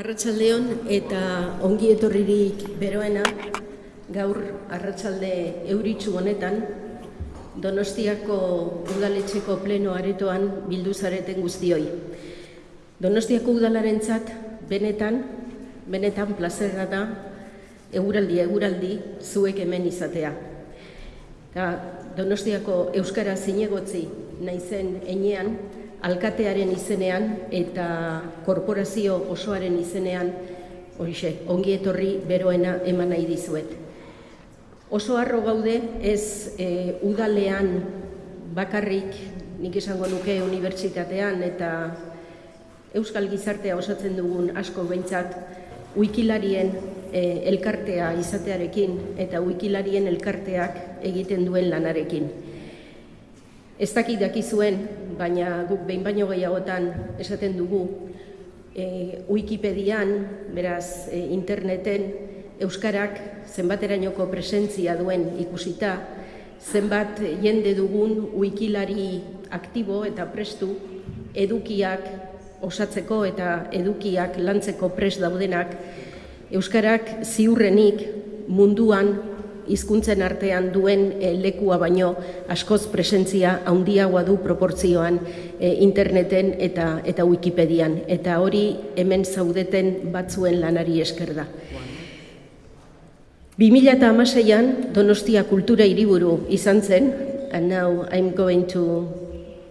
Arratsaldeon eta ongi etorririk beroena gaur arratsalde euritsu honetan Donostiako udaletxeko pleno aretoan bildu zareten guztioi. Donostiako udalarentzat benetan, benetan plazerra da eguraldi eguraldi zuek hemen izatea. Eta Donostiako Euskara zinegotzi naizen enean, alkatearen izenean eta korporazio osoaren izenean horixe, ongi etorri beroena eman nahi dizuet. Oso harro gaude ez e, udalean bakarrik nik esango nuke unibertsitatean eta euskal gizartea osatzen dugun asko behintzat wikilarien e, elkartea izatearekin eta wikilarien elkarteak egiten duen lanarekin. Ez dakit dakizuen, baina guk behin baino gehiagotan esaten dugu e, Wikipedian, beraz e, interneten, Euskarak zenbaterainoko presentzia duen ikusita, zenbat jende dugun wikilari aktibo eta prestu edukiak osatzeko eta edukiak lantzeko pres daudenak, Euskarak ziurrenik munduan hizkuntzen artean duen e, lekua baino askoz presentzia handiagoa du proportzioan e, interneten eta eta Wikipedian eta hori hemen zaudeten batzuen lanari esker da. 2016an Donostia Kultura Hiriburu izan zen, and now I'm going to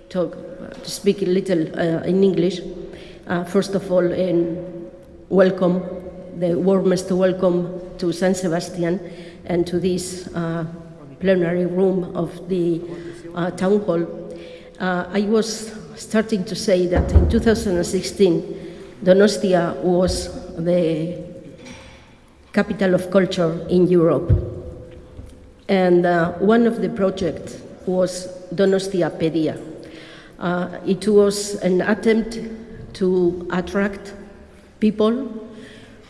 talk to speak a little uh, in English. Uh, first of all, and welcome, the warmest welcome to San Sebastian and to this uh, plenary room of the uh, town hall. Uh, I was starting to say that in 2016, Donostia was the capital of culture in Europe. And uh, one of the projects was Donostiapedia. Uh, it was an attempt to attract people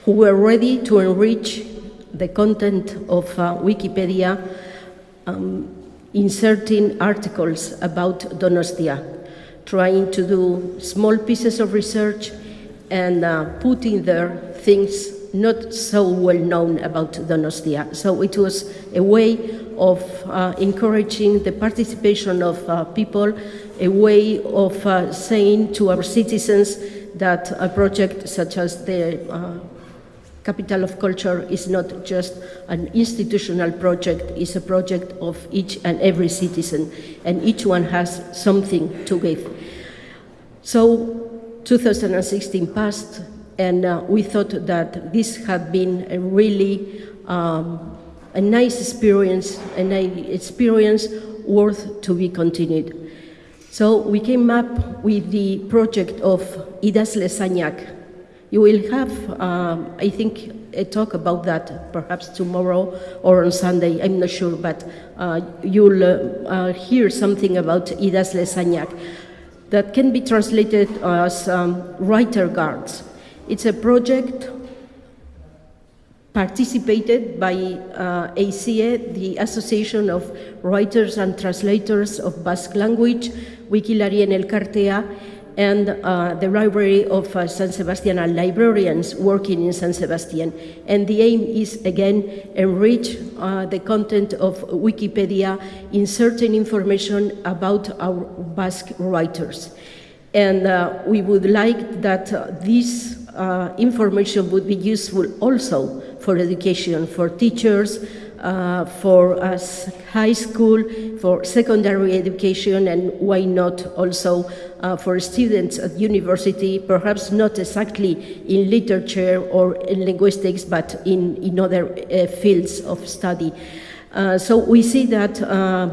who were ready to enrich the content of uh, Wikipedia, um, inserting articles about Donostia, trying to do small pieces of research and uh, putting there things not so well known about Donostia. So it was a way of uh, encouraging the participation of uh, people, a way of uh, saying to our citizens that a project such as the uh, Capital of Culture is not just an institutional project, it's a project of each and every citizen, and each one has something to give. So 2016 passed, and uh, we thought that this had been a really um, a nice experience, an experience worth to be continued. So we came up with the project of Idazle Zainak. You will have, um, I think, a talk about that perhaps tomorrow or on Sunday, I'm not sure, but uh, you'll uh, hear something about Idazle Zainak that can be translated as um, writer guards. It's a project participated by uh, ACE, the Association of Writers and Translators of Basque Language, Wikilarien Elkartea, and uh, the Library of uh, San Sebastian and librarians working in San Sebastian. And the aim is, again, enrich uh, the content of Wikipedia, inserting information about our Basque writers. And uh, we would like that uh, this uh, information would be useful also for education, for teachers, uh, for us high school, for secondary education, and why not also uh, for students at university, perhaps not exactly in literature or in linguistics, but in, in other uh, fields of study. Uh, so we see that uh,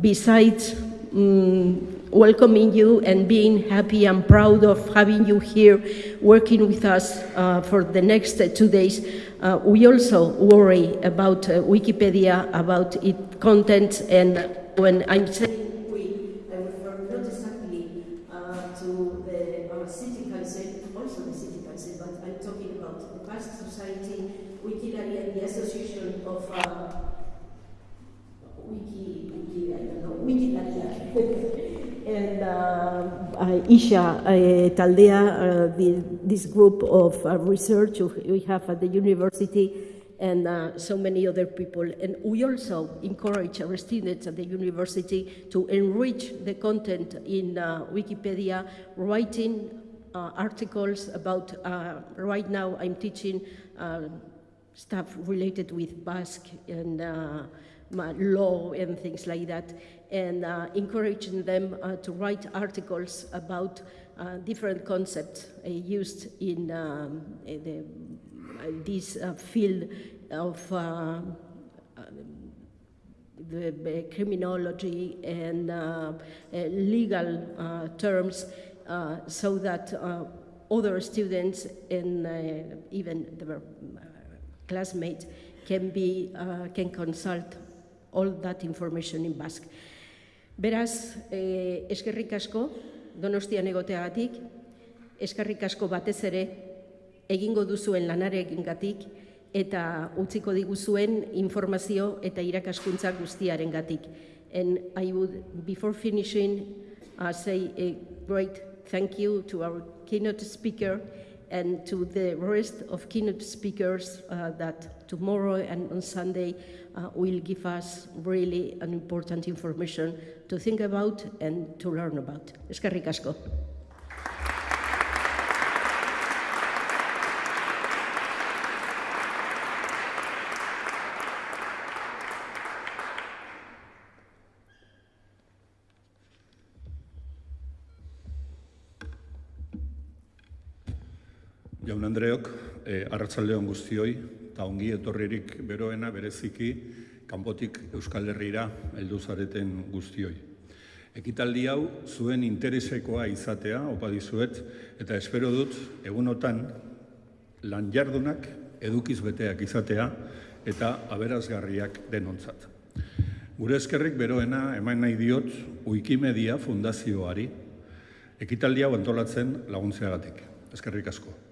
besides um, welcoming you and being happy and proud of having you here working with us uh, for the next two days. Uh, we also worry about uh, Wikipedia, about its content, and when I'm saying we, I refer not exactly uh, to the uh, city council, also the city council, but I'm talking about the Basque Society, Wikipedia, and the Association of Wiki, Wiki, I don't know, Wikipedia. and uh, uh, IXA uh, Taldea, uh, the, this group of uh, research we have at the university, and uh, so many other people. And we also encourage our students at the university to enrich the content in uh, Wikipedia, writing uh, articles about, uh, right now I'm teaching uh, stuff related with Basque and uh, law and things like that, and uh, encouraging them uh, to write articles about uh, different concepts used in um, the, this field of uh, the, criminology and uh, legal uh, terms uh, so that other students and even their classmates can be can consult all that information in Basque. Beraz, eh, eskerrik asko Donostian egoteagatik, eskerrik asko batez ere egingo duzuen lanarekingatik eta utziko diguzuen informazio eta irakaskuntza guztiarengatik. And I would, before finishing, uh, say a great thank you to our keynote speaker and to the rest of keynote speakers uh, that tomorrow and on Sunday uh, will give us really an important information to think about and to learn about. Eskerrik asko. Jaun Andreok, eh, arratsaldeon guztioi, eta ongi etorririk beroena bereziki kanpotik Euskal Herrira heldu zareten guztioi. Ekitaldi hau zuen interesekoa izatea, opa dizuet, eta espero dut egunotan lan jardunak edukiz beteak izatea eta aberazgarriak denontzat. Gure eskerrik beroena eman nahi diot Wikimedia Fundazioari ekitaldi hau antolatzen laguntzeagatik. Eskerrik asko.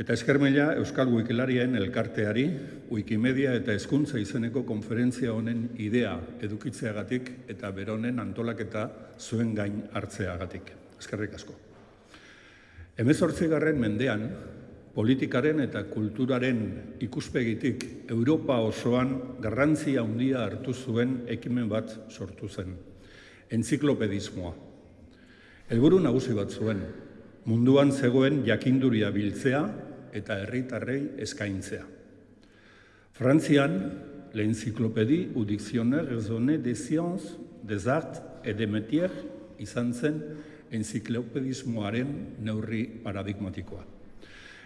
Eta eskermela Euskal Wikilarien elkarteari Wikimedia eta hezkuntza izeneko konferentzia honen idea edukitzeagatik eta beronen antolaketa zuen gain hartzeagatik. Eskerrik asko. Hemezortzigarren mendean, politikaren eta kulturaren ikuspegitik Europa osoan garrantzia handia hartu zuen ekimen bat sortu zen. Entziklopedismoa. Helburu nagusi bat zuen, munduan zegoen jakinduria biltzea eta herritarrei eskaintzea. Frantzian, l'encyclopédie ou dictionnaire raisonné des sciences, des arts et des métiers izan zen enziklopedismoaren neurri paradigmatikoa.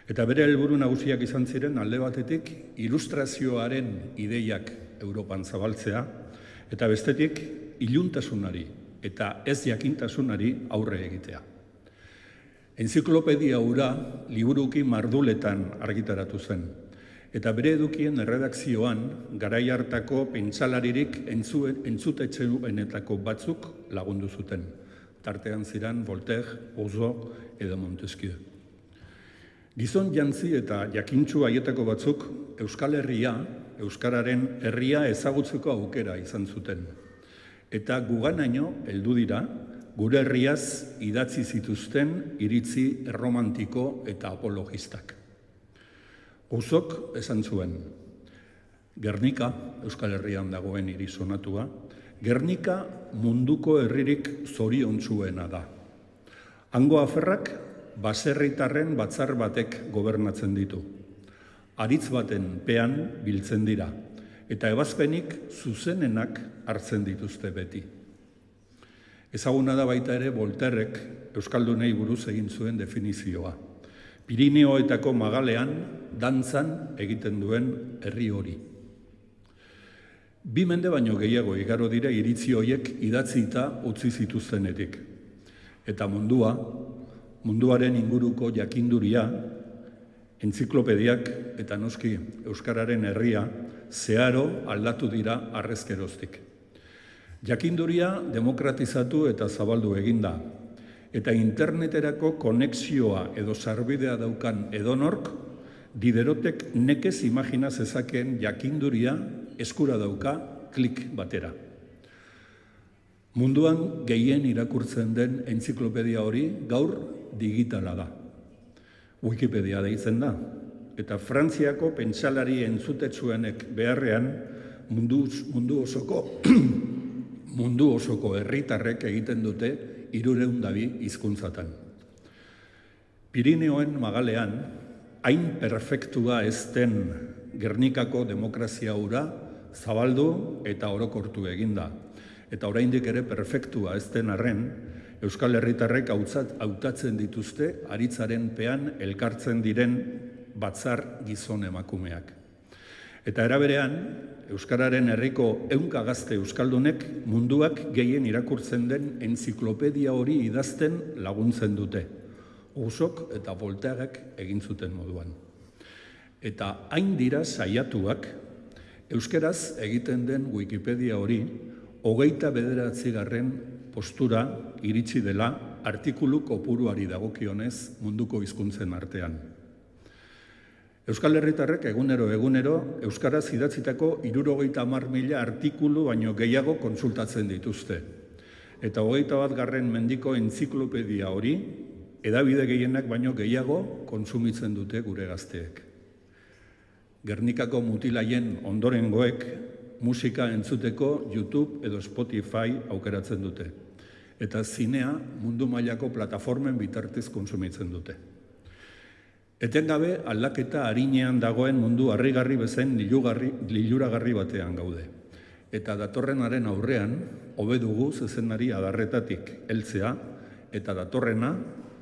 Eta bere helburu nagusiak izan ziren alde batetik ilustrazioaren ideiak Europan zabaltzea eta bestetik iluntasunari eta ez jakintasunari aurre egitea. Enziklopedia hura liburuki marduletan argitaratu zen. Eta bere edukien erredakzioan, garai hartako pentsalaririk entzuen, entzutetxeuenetako batzuk lagundu zuten. Tartean ziran Voltaire, Rousseau edo Montesquieu. Gizon jantzi eta jakintsu haietako batzuk Euskal Herria, Euskararen herria ezagutzeko aukera izan zuten. Eta guganaino heldu dira, gure herriaz idatzi zituzten iritzi erromantiko eta apologistak. Uzok esan zuen, Gernika, Euskal Herrian dagoen hiri sonatua, Gernika munduko herririk zoriontsuena da. Hango aferrak baserritarren batzar batek gobernatzen ditu. Aritz baten pean biltzen dira, eta ebazpenik zuzenenak hartzen dituzte beti. Ezaguna da baita ere Volterrek Euskaldunei buruz egin zuen definizioa. Pirineoetako magalean, dantzan egiten duen herri hori. Bi mende baino gehiago igaro dira iritzi hoiek idatzita utzi zituztenetik. Eta mundua, munduaren inguruko jakinduria, entziklopediak eta noski Euskararen herria zeharo aldatu dira arrezkeroztik. Jakinduria demokratizatu eta zabaldu eginda, eta interneterako konexioa edo sarbidea daukan edonork, diderotek nekez imagina zezakeen jakinduria eskura dauka klik batera. Munduan gehien irakurtzen den entziklopedia hori gaur digitala da. Wikipedia deitzen da. Eta Frantziako pentsalari entzutetsuenek beharrean mundu, mundu osoko mundu osoko herritarrek egiten dute irureun dabi hizkuntzatan. Pirineoen magalean, hain perfektua ez den Gernikako demokrazia hura zabaldu eta orokortu eginda. Eta oraindik ere perfektua ez den arren, Euskal Herritarrek hautatzen dituzte aritzaren pean elkartzen diren batzar gizon emakumeak. Eta eraberean, Euskararen herriko eunka gazte Euskaldunek munduak gehien irakurtzen den enziklopedia hori idazten laguntzen dute. Usok eta volteagak egin zuten moduan. Eta hain dira saiatuak, Euskeraz egiten den Wikipedia hori, hogeita bederatzi garren postura iritsi dela artikulu kopuruari dagokionez munduko hizkuntzen artean. Euskal Herritarrek egunero egunero Euskaraz idatzitako irurogeita hamar mila artikulu baino gehiago konsultatzen dituzte. Eta hogeita bat garren mendiko entziklopedia hori, edabide gehienak baino gehiago konsumitzen dute gure gazteek. Gernikako mutilaien ondorengoek musika entzuteko YouTube edo Spotify aukeratzen dute. Eta zinea mundu mailako plataformen bitartez konsumitzen dute. Etengabe aldaketa harinean dagoen mundu harrigarri bezen liluragarri batean gaude. Eta datorrenaren aurrean, hobe dugu zezenari adarretatik heltzea eta datorrena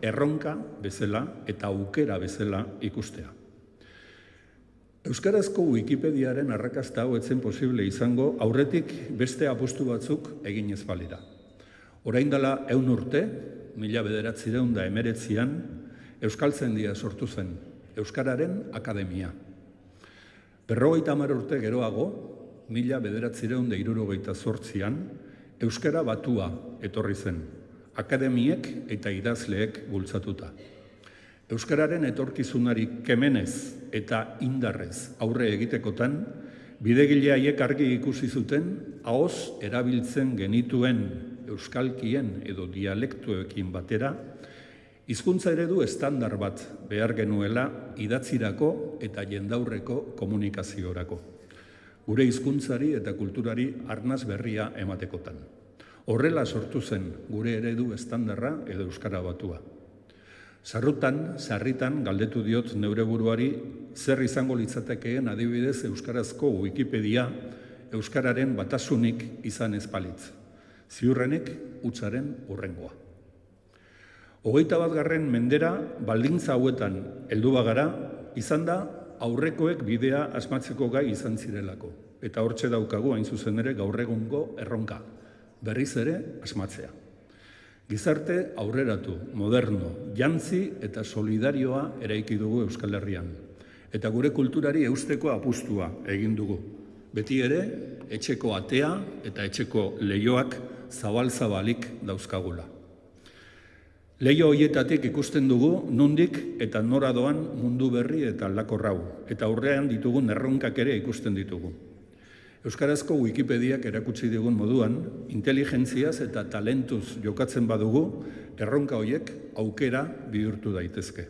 erronka bezala eta aukera bezala ikustea. Euskarazko Wikipediaren arrakasta hau etzen posible izango aurretik beste apostu batzuk egin ez balira. Orain dela eun urte, mila bederatzireun da emeretzian, Euskaltzendia sortu zen, Euskararen Akademia. Berrogeita hamar urte geroago, mila bederatzireun da irurogeita zortzian, Euskara batua etorri zen, akademiek eta idazleek bultzatuta. Euskararen etorkizunari kemenez eta indarrez aurre egitekotan, bidegile haiek argi ikusi zuten, ahoz erabiltzen genituen euskalkien edo dialektuekin batera, Hizkuntza eredu estandar bat behar genuela idatzirako eta jendaurreko komunikaziorako. Gure hizkuntzari eta kulturari arnaz berria ematekotan. Horrela sortu zen gure eredu estandarra edo euskara batua. Sarrutan, sarritan galdetu diot neure buruari zer izango litzatekeen adibidez euskarazko Wikipedia euskararen batasunik izan ezpalitz. Ziurrenik utzaren urrengoa. Hogeita bat garren mendera, baldintza hauetan heldu bagara, izan da aurrekoek bidea asmatzeko gai izan zirelako. Eta hortxe daukagu hain zuzen ere gaur egungo erronka, berriz ere asmatzea. Gizarte aurreratu, moderno, jantzi eta solidarioa eraiki dugu Euskal Herrian. Eta gure kulturari eusteko apustua egin dugu. Beti ere, etxeko atea eta etxeko leioak zabal-zabalik dauzkagula. Leio hoietatik ikusten dugu nundik eta nora doan mundu berri eta aldakorrau, eta aurrean ditugun erronkak ere ikusten ditugu. Euskarazko Wikipediak erakutsi digun moduan, inteligentziaz eta talentuz jokatzen badugu, erronka hoiek aukera bihurtu daitezke.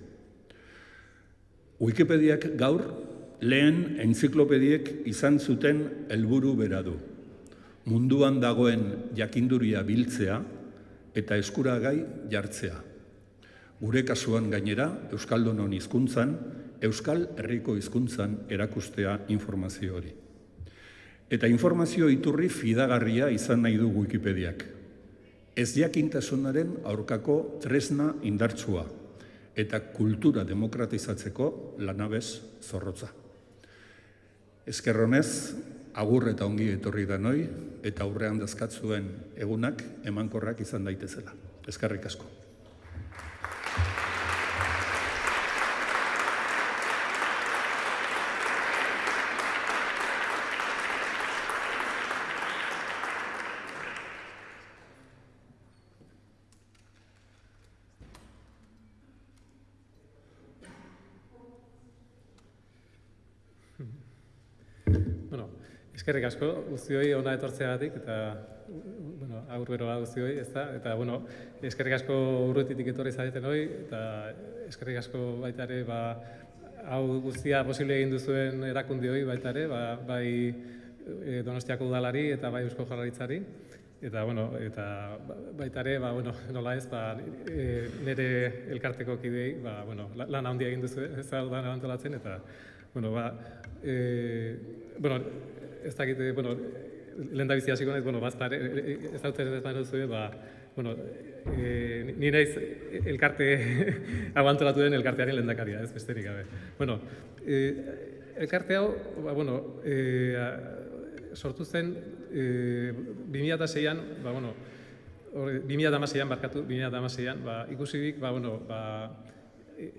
Wikipediak gaur lehen entziklopediek izan zuten helburu bera du. Munduan dagoen jakinduria biltzea, eta eskuragai jartzea. Gure kasuan gainera, Euskaldunon hizkuntzan, Euskal Herriko hizkuntzan erakustea informazio hori. Eta informazio iturri fidagarria izan nahi du Wikipediak. Ez jakintasunaren aurkako tresna indartsua eta kultura demokratizatzeko lanabez zorrotza. Ezkerronez, agur eta ongi etorri da noi, eta aurrean dazkatzuen egunak emankorrak izan daitezela. Ezkarrik asko. Eskerrik asko, guztioi ona etortzeagatik eta bueno, aurrero guztioi, ez da? Eta, bueno, eskerrik asko urrutitik etorri zareten hoi, eta eskerrik asko baita ere, ba, hau guztia posible egin duzuen erakundi hoi baita ere, ba, bai e, Donostiako udalari eta bai Eusko Jaurlaritzari. Eta, bueno, eta baita ere, ba, bueno, nola ez, ba, e, nire elkarteko kidei, ba, bueno, lan handia egin duzu, ez da, antolatzen, eta, bueno, ba, e, bueno, ez dakit, bueno, lehen da bizia hasiko naiz, bueno, bazta, ez da ez da duzu, ba, bueno, e, ni naiz elkarte abantolatu den elkartearen lehendakaria, ez besterik gabe. Bueno, e, elkarte hau, ba, bueno, e, sortu zen e, 2006an, ba, bueno, 2006an barkatu, 2006an, ba, ikusi dik, ba, bueno, ba, e,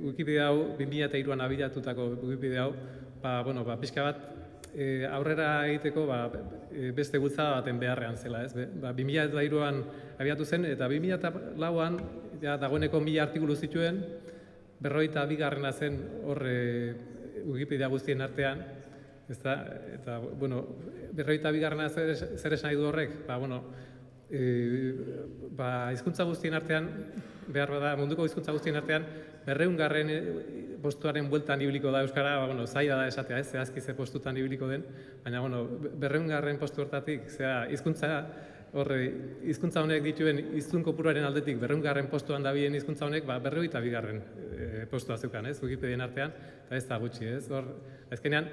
e, hau, 2003an abilatutako Wikipedia hau, ba, bueno, ba, pixka bat, e, aurrera egiteko ba, e, beste gultza baten beharrean zela, ez? Ba, 2003an abiatu zen, eta 2004an, ja, dagoeneko mila artikulu zituen, berroita bigarrena zen horre Wikipedia guztien artean, Ez da, eta, bueno, berroita bigarrena zer, zer esan nahi du horrek, ba, bueno, e, ba, izkuntza guztien artean, behar bada, munduko izkuntza guztien artean, berreun garren e, postuaren bueltan ibiliko da Euskara, ba, bueno, zaila da esatea, ez, zehazki ze postutan ibiliko den, baina, bueno, berreun garren postu hortatik, zera, izkuntza, horre, hizkuntza honek dituen hiztun kopuruaren aldetik berreungarren postuan dabien hizkuntza honek, ba, berroita bigarren e, postua zeukan, ez, Wikipedian artean, eta ez da gutxi, ez, hor, ezkenean,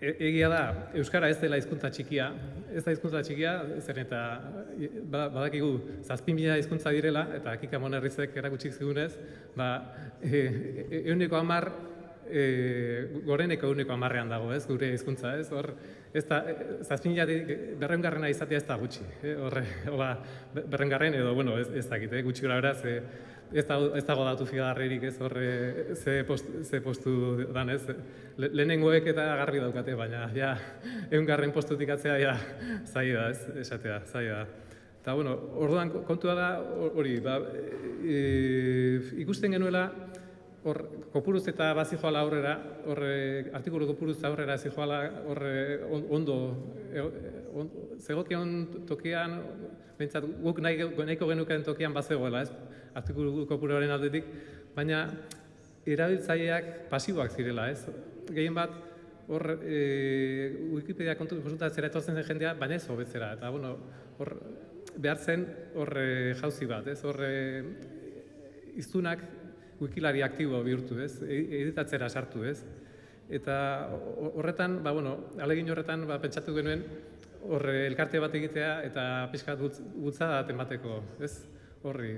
E, egia da, Euskara ez dela hizkuntza txikia, ez da hizkuntza txikia, zer eta ba, badakigu zazpin bila hizkuntza direla, eta akika monerrizek erakutsik zigunez, ba, e, euneko amar, e, goreneko euneko amarrean dago, ez, gure hizkuntza, ez, hor, ez da, zazpin bila berrengarrena izatea ez da gutxi, eh, horre, hola, berrengarren edo, bueno, ez, ez dakit, eh, gutxi gara beraz, ez, da, ez dago datu figarrerik ez horre ze, post, ze postu dan ez. Le, lehenengoek eta garbi daukate, baina ja, egun garren postutik atzea ja, zai da, ez, esatea, zai da. Eta, bueno, orduan kontua da hori, ba, e, ikusten genuela, hor, kopuruz eta bazi joala aurrera, horre, artikulu kopuruz aurrera zi joala, horre, ondo, e, on, zegokion tokian, bentsat, guk nahi, nahiko genuken tokian bazegoela, ez? Artikulu kopuruaren aldetik, baina erabiltzaileak pasiboak zirela, ez? Gehien bat, hor e, Wikipedia kontu konsultatzera etortzen zen jendea, baina ez hobetzera, eta bueno, hor behar zen hor e, jauzi bat, ez? Hor e, iztunak wikilari aktibo bihurtu, ez? E, editatzera sartu, ez? Eta horretan, ba, bueno, alegin horretan, ba, pentsatu genuen, horre elkarte bat egitea eta pixkat gutza da temateko, ez? Horri,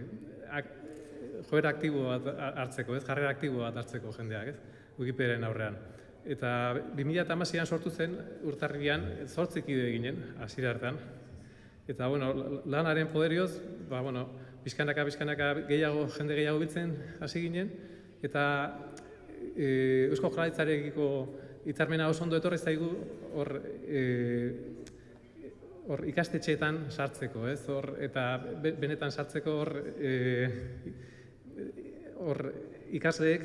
joera aktibo bat hartzeko, ez? Jarrera aktibo bat hartzeko jendeak, ez? Wikipediaren aurrean. Eta 2016an sortu zen urtarrian 8 kide ginen hasiera hartan. Eta bueno, lanaren poderioz, ba bueno, bizkanaka bizkanaka gehiago jende gehiago biltzen hasi ginen eta e, Eusko Jaurlaritzarekiko hitzarmena oso ondo etorri zaigu hor e, hor ikastetxeetan sartzeko, ez? Hor eta benetan sartzeko hor e, hor ikasleek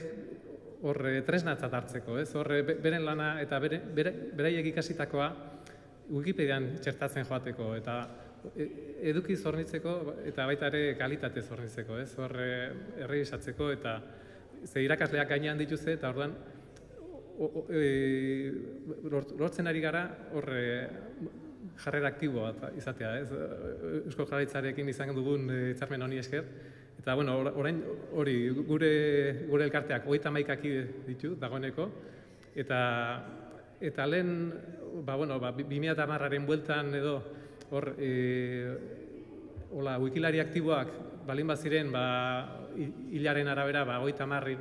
hor e, tresnatzat hartzeko, ez? Hor beren lana eta bere, beraiek ikasitakoa Wikipedian txertatzen joateko eta e, eduki zornitzeko eta baita ere kalitate zornitzeko, ez? Hor erregisatzeko eta ze irakasleak gainean dituzte eta orduan e, lortzen ari gara hor jarrera aktibo bat izatea, ez? Eusko Jarraitzarekin izan dugun eh, hitzarmen honi esker. Eta, bueno, orain hori, gure, gure elkarteak hogeita maikaki ditu, dagoeneko. Eta, eta lehen, ba, bueno, ba, 2000 marraren bueltan edo, hor, e, hola, wikilari aktiboak, balin baziren, ba, hilaren arabera, ba, hogeita marri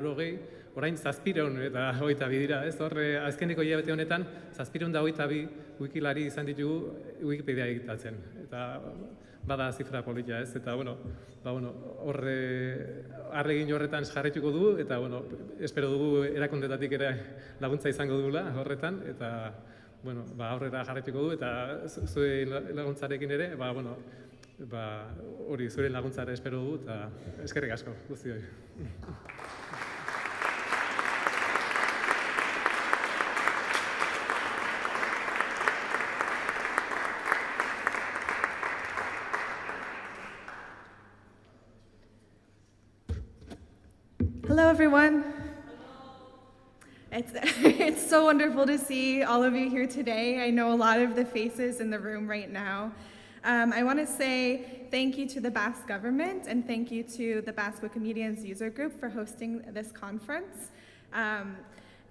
orain zazpireun eta hogeita bi dira, ez? Horre, azkeneko hilabete honetan, zazpireun da hogeita bi wikilari izan ditugu Wikipedia egitatzen. Eta bada zifra politia, ez? Eta, bueno, ba, bueno, horre, arregin horretan jarretuko du, eta, bueno, espero dugu erakundetatik ere laguntza izango dugula horretan, eta, bueno, ba, aurrera jarretuko du, eta zuen laguntzarekin ere, ba, bueno, ba, hori, zure laguntzare espero dugu, eta eskerrik asko, guzti hori. Everyone. It's, it's so wonderful to see all of you here today. I know a lot of the faces in the room right now. Um, I want to say thank you to the Basque government and thank you to the Basque Wikimedians user group for hosting this conference. Um,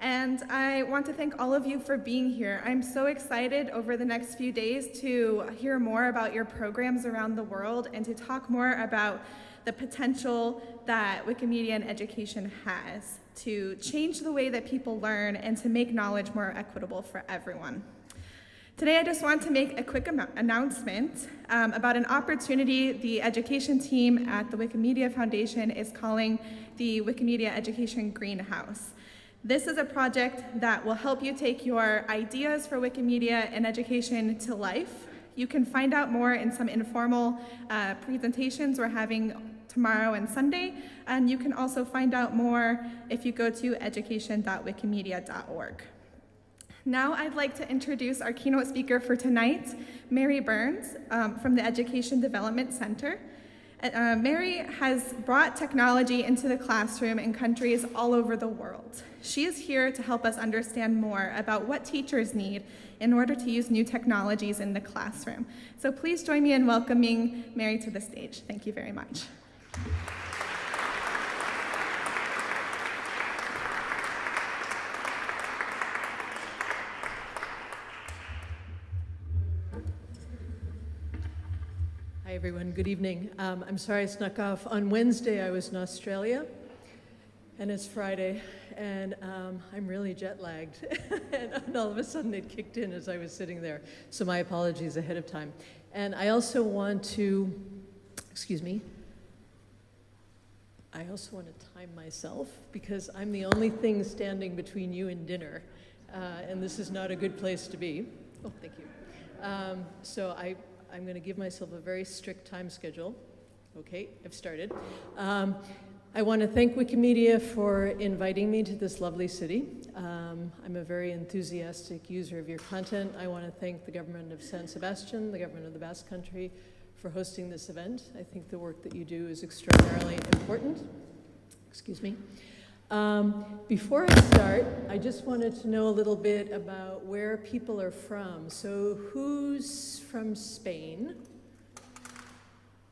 and I want to thank all of you for being here. I'm so excited over the next few days to hear more about your programs around the world and to talk more about the potential that Wikimedia and education has to change the way that people learn and to make knowledge more equitable for everyone. Today, I just want to make a quick announcement um, about an opportunity the education team at the Wikimedia Foundation is calling the Wikimedia Education Greenhouse. This is a project that will help you take your ideas for Wikimedia and education to life. You can find out more in some informal uh, presentations we're having tomorrow and Sunday. And you can also find out more if you go to education.wikimedia.org. Now I'd like to introduce our keynote speaker for tonight, Mary Burns um, from the Education Development Center. Uh, Mary has brought technology into the classroom in countries all over the world. She is here to help us understand more about what teachers need in order to use new technologies in the classroom. So please join me in welcoming Mary to the stage. Thank you very much. Hi, everyone. Good evening. Um, I'm sorry I snuck off. On Wednesday, I was in Australia, and it's Friday, and um, I'm really jet lagged. and all of a sudden, it kicked in as I was sitting there. So, my apologies ahead of time. And I also want to, excuse me, I also want to time myself because I'm the only thing standing between you and dinner, uh, and this is not a good place to be. Oh, thank you. Um, so I, I'm going to give myself a very strict time schedule. Okay, I've started. Um, I want to thank Wikimedia for inviting me to this lovely city. Um, I'm a very enthusiastic user of your content. I want to thank the government of San Sebastian, the government of the Basque Country, for hosting this event. I think the work that you do is extraordinarily important. Excuse me. Um, before I start, I just wanted to know a little bit about where people are from. So who's from Spain?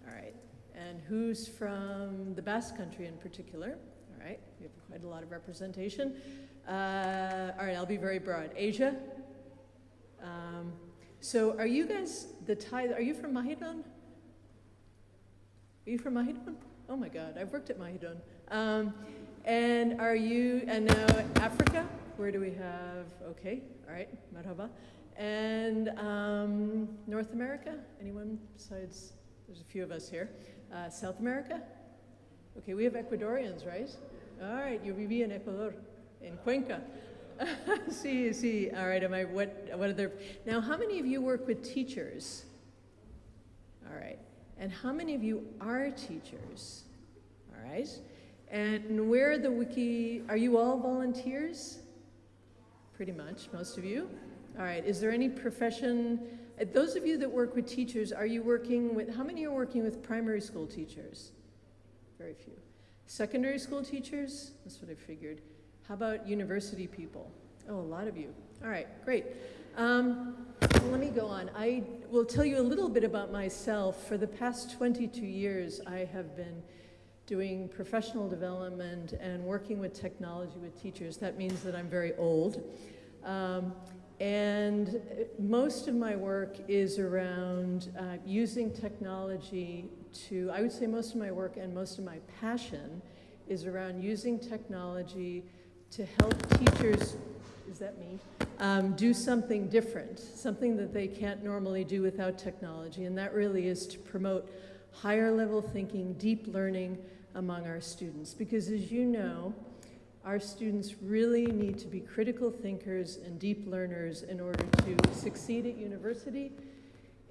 All right. And who's from the Basque Country in particular? All right. We have quite a lot of representation. Uh, all right, I'll be very broad. Asia? Um, so are you guys the Thai, are you from Mahidol? Are you from Mahidol? Oh my God, I've worked at Mahidol. Um, and are you, and now Africa, where do we have, okay, all right, marhaba. And um, North America, anyone besides, there's a few of us here. Uh, South America? Okay, we have Ecuadorians, right? All right, you viví in Ecuador, in Cuenca. see, see, all right, am I, what, what other, now how many of you work with teachers? All right. And how many of you are teachers? All right. And where the wiki, are you all volunteers? Pretty much, most of you. All right, is there any profession, uh, those of you that work with teachers, are you working with, how many are working with primary school teachers? Very few. Secondary school teachers? That's what I figured. How about university people? Oh, a lot of you. All right, great. Um, let me go on. I will tell you a little bit about myself. For the past 22 years, I have been doing professional development and working with technology with teachers. That means that I'm very old. Um, and most of my work is around uh, using technology to, I would say most of my work and most of my passion is around using technology to help teachers is that mean, Um, do something different, something that they can't normally do without technology. And that really is to promote higher level thinking, deep learning among our students. Because as you know, our students really need to be critical thinkers and deep learners in order to succeed at university,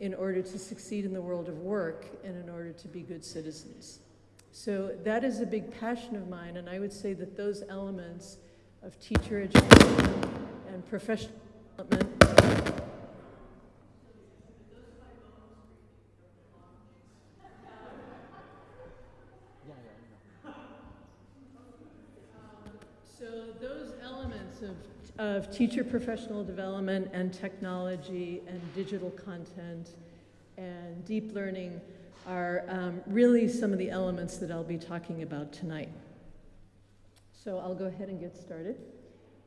in order to succeed in the world of work, and in order to be good citizens. So that is a big passion of mine, and I would say that those elements of teacher education and professional development. So those elements of, of teacher professional development and technology and digital content and deep learning are um, really some of the elements that I'll be talking about tonight. So I'll go ahead and get started.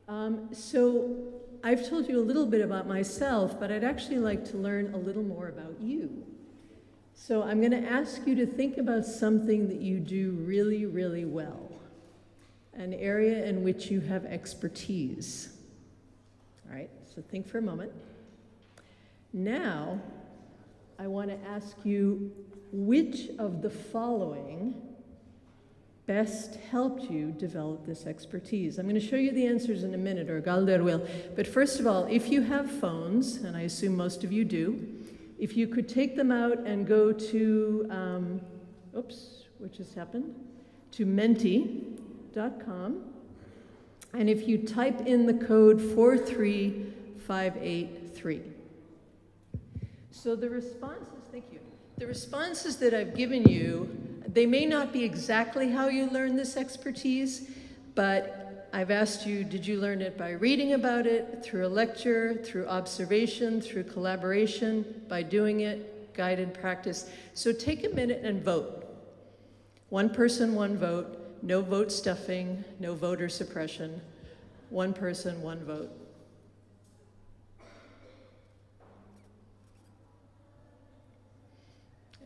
Um, so I've told you a little bit about myself, but I'd actually like to learn a little more about you. So I'm going to ask you to think about something that you do really, really well, an area in which you have expertise. All right, so think for a moment. Now, I want to ask you which of the following best helped you develop this expertise? I'm going to show you the answers in a minute, or Galder will. But first of all, if you have phones, and I assume most of you do, if you could take them out and go to, um, oops, what just happened? To menti.com. And if you type in the code 43583. So the responses, thank you. The responses that I've given you, they may not be exactly how you learn this expertise, but I've asked you, did you learn it by reading about it, through a lecture, through observation, through collaboration, by doing it, guided practice? So take a minute and vote. One person, one vote, no vote stuffing, no voter suppression. One person, one vote.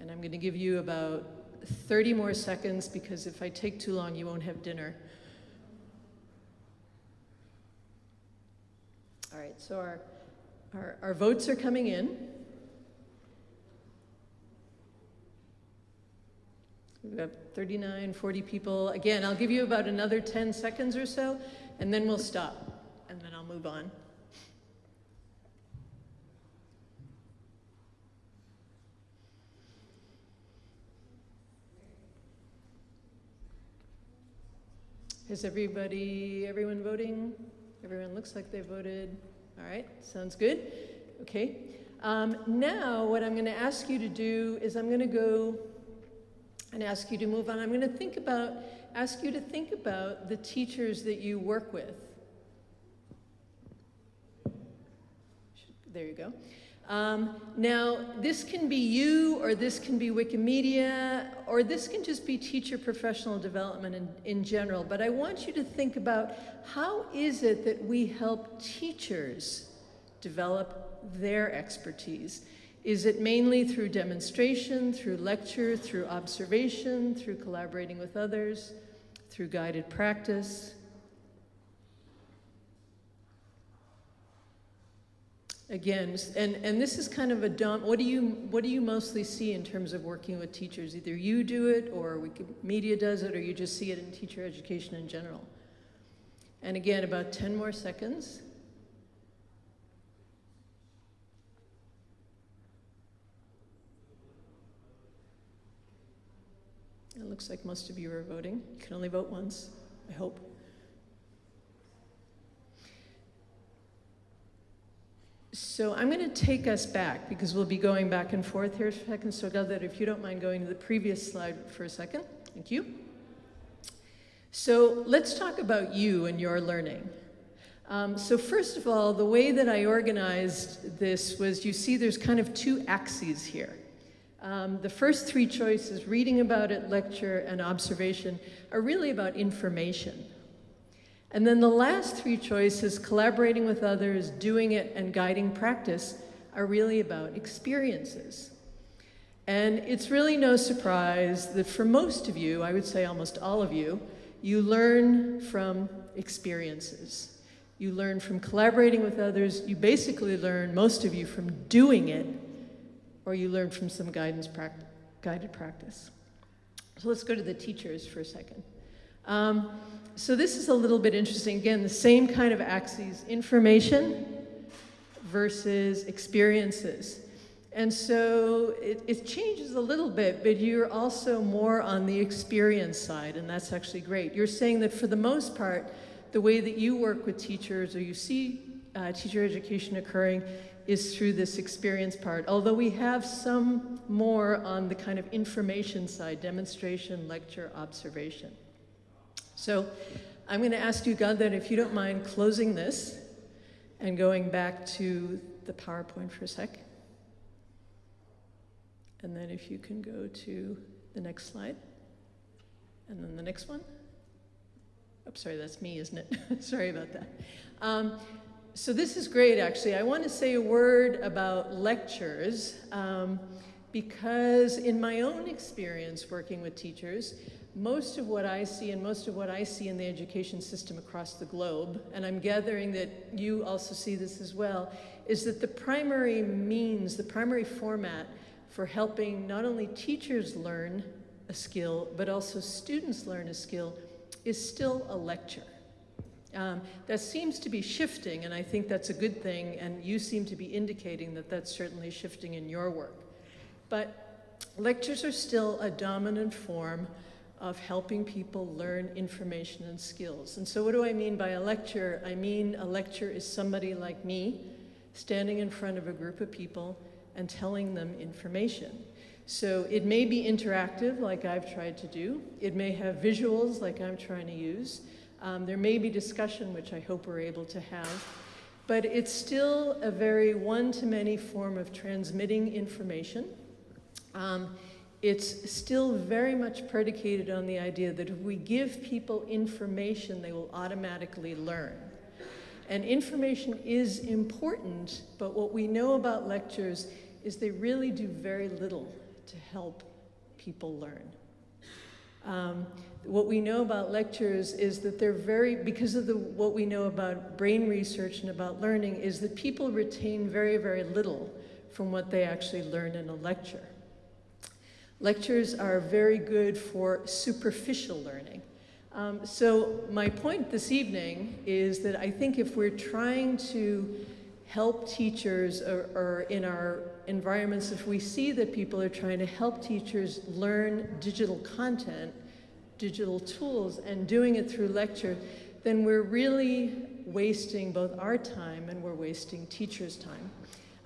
And I'm going to give you about 30 more seconds because if I take too long, you won't have dinner. All right, so our, our, our votes are coming in. We've got 39, 40 people. Again, I'll give you about another 10 seconds or so, and then we'll stop, and then I'll move on. Is everybody, everyone voting? Everyone looks like they voted. All right, sounds good. Okay. Um, now, what I'm going to ask you to do is I'm going to go and ask you to move on. I'm going to think about, ask you to think about the teachers that you work with. There you go. Um, now, this can be you, or this can be Wikimedia, or this can just be teacher professional development in, in general. But I want you to think about how is it that we help teachers develop their expertise? Is it mainly through demonstration, through lecture, through observation, through collaborating with others, through guided practice? Again, and, and this is kind of a dumb, what do, you, what do you mostly see in terms of working with teachers? Either you do it, or Wikimedia does it, or you just see it in teacher education in general. And again, about 10 more seconds. It looks like most of you are voting. You can only vote once, I hope. So I'm going to take us back because we'll be going back and forth here for a second. So Galder, if you don't mind going to the previous slide for a second. Thank you. So let's talk about you and your learning. Um, so first of all, the way that I organized this was you see there's kind of two axes here. Um, the first three choices, reading about it, lecture, and observation, are really about information. And then the last three choices, collaborating with others, doing it, and guiding practice, are really about experiences. And it's really no surprise that for most of you, I would say almost all of you, you learn from experiences. You learn from collaborating with others. You basically learn, most of you, from doing it, or you learn from some guidance pract guided practice. So let's go to the teachers for a second. Um, so this is a little bit interesting. Again, the same kind of axes, information versus experiences. And so it, it, changes a little bit, but you're also more on the experience side, and that's actually great. You're saying that for the most part, the way that you work with teachers or you see uh, teacher education occurring is through this experience part, although we have some more on the kind of information side, demonstration, lecture, observation. So I'm going to ask you, God, that if you don't mind closing this and going back to the PowerPoint for a sec. And then if you can go to the next slide. And then the next one. Oh, sorry, that's me, isn't it? sorry about that. Um, so this is great, actually. I want to say a word about lectures um, because in my own experience working with teachers, most of what I see and most of what I see in the education system across the globe, and I'm gathering that you also see this as well, is that the primary means, the primary format for helping not only teachers learn a skill, but also students learn a skill, is still a lecture. Um, that seems to be shifting, and I think that's a good thing, and you seem to be indicating that that's certainly shifting in your work. But lectures are still a dominant form of helping people learn information and skills. And so what do I mean by a lecture? I mean a lecture is somebody like me standing in front of a group of people and telling them information. So it may be interactive, like I've tried to do. It may have visuals, like I'm trying to use. Um, there may be discussion, which I hope we're able to have. But it's still a very one-to-many form of transmitting information. Um, it's still very much predicated on the idea that if we give people information, they will automatically learn. And information is important, but what we know about lectures is they really do very little to help people learn. Um, what we know about lectures is that they're very, because of the, what we know about brain research and about learning, is that people retain very, very little from what they actually learn in a lecture. Lectures are very good for superficial learning. Um, so my point this evening is that I think if we're trying to help teachers or, or, in our environments, if we see that people are trying to help teachers learn digital content, digital tools, and doing it through lecture, then we're really wasting both our time and we're wasting teachers' time.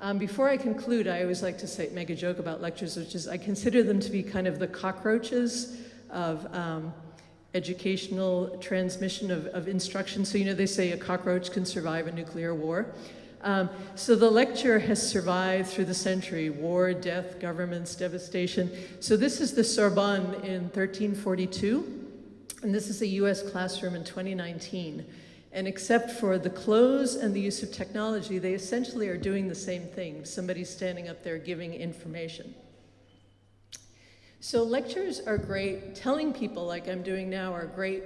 Um, before I conclude, I always like to say, make a joke about lectures, which is I consider them to be kind of the cockroaches of um, educational transmission of, of, instruction. So, you know, they say a cockroach can survive a nuclear war. Um, so the lecture has survived through the century, war, death, governments, devastation. So this is the Sorbonne in 1342, and this is a US classroom in 2019. And except for the clothes and the use of technology, they essentially are doing the same thing. Somebody's standing up there giving information. So lectures are great. Telling people like I'm doing now are great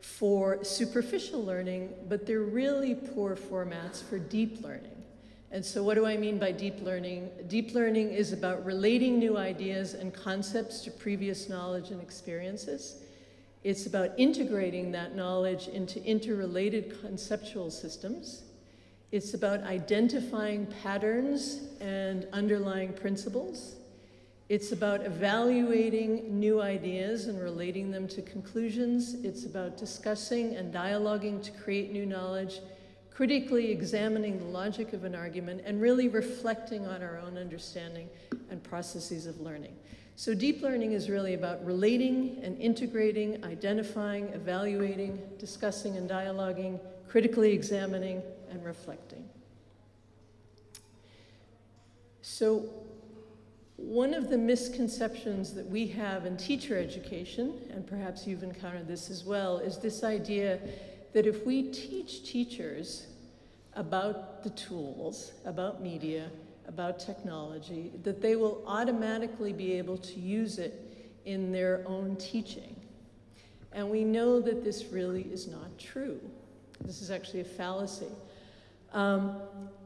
for superficial learning, but they're really poor formats for deep learning. And so what do I mean by deep learning? Deep learning is about relating new ideas and concepts to previous knowledge and experiences. It's about integrating that knowledge into interrelated conceptual systems. It's about identifying patterns and underlying principles. It's about evaluating new ideas and relating them to conclusions. It's about discussing and dialoguing to create new knowledge, critically examining the logic of an argument, and really reflecting on our own understanding and processes of learning. So deep learning is really about relating and integrating, identifying, evaluating, discussing and dialoguing, critically examining, and reflecting. So one of the misconceptions that we have in teacher education, and perhaps you've encountered this as well, is this idea that if we teach teachers about the tools, about media, about technology, that they will automatically be able to use it in their own teaching. And we know that this really is not true. This is actually a fallacy. Um,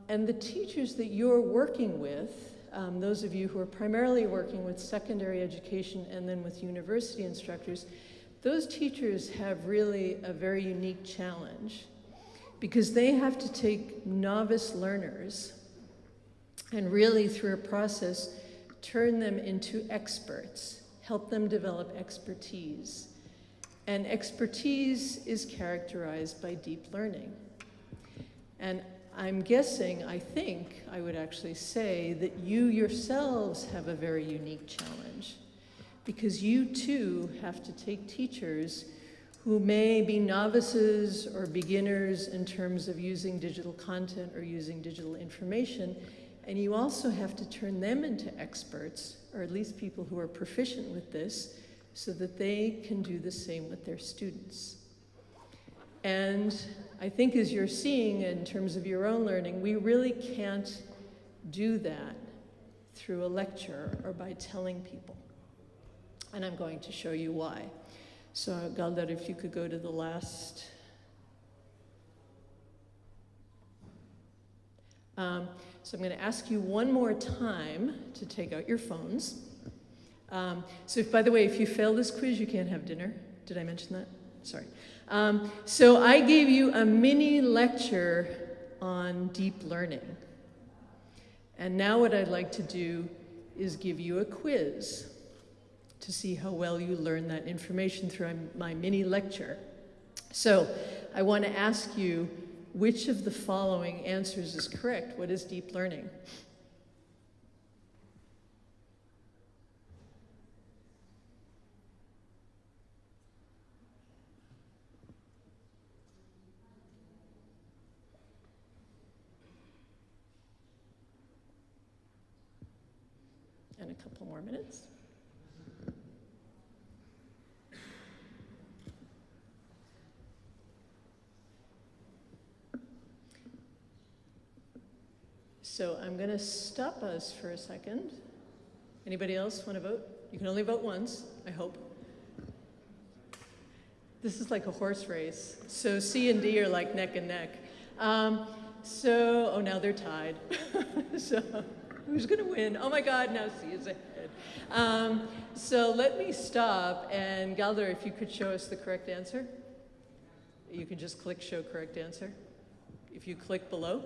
and the teachers that you're working with, um, those of you who are primarily working with secondary education and then with university instructors, those teachers have really a very unique challenge because they have to take novice learners and really through a process turn them into experts, help them develop expertise. And expertise is characterized by deep learning. And I'm guessing, I think, I would actually say that you yourselves have a very unique challenge because you too have to take teachers who may be novices or beginners in terms of using digital content or using digital information. And you also have to turn them into experts, or at least people who are proficient with this, so that they can do the same with their students. And I think as you're seeing in terms of your own learning, we really can't do that through a lecture or by telling people. And I'm going to show you why. So, Galder, if you could go to the last. Um, so, I'm going to ask you one more time to take out your phones. Um, so, if, by the way, if you fail this quiz, you can't have dinner. Did I mention that? Sorry. Um, so, I gave you a mini lecture on deep learning. And now, what I'd like to do is give you a quiz to see how well you learn that information through my mini lecture. So, I want to ask you which of the following answers is correct? What is deep learning? And a couple more minutes. So I'm going to stop us for a second. Anybody else want to vote? You can only vote once, I hope. This is like a horse race. So C and D are like neck and neck. Um, so, oh, now they're tied. so, who's going to win? Oh my God, now C is ahead. Um, so let me stop. And Galder, if you could show us the correct answer. You can just click show correct answer. If you click below.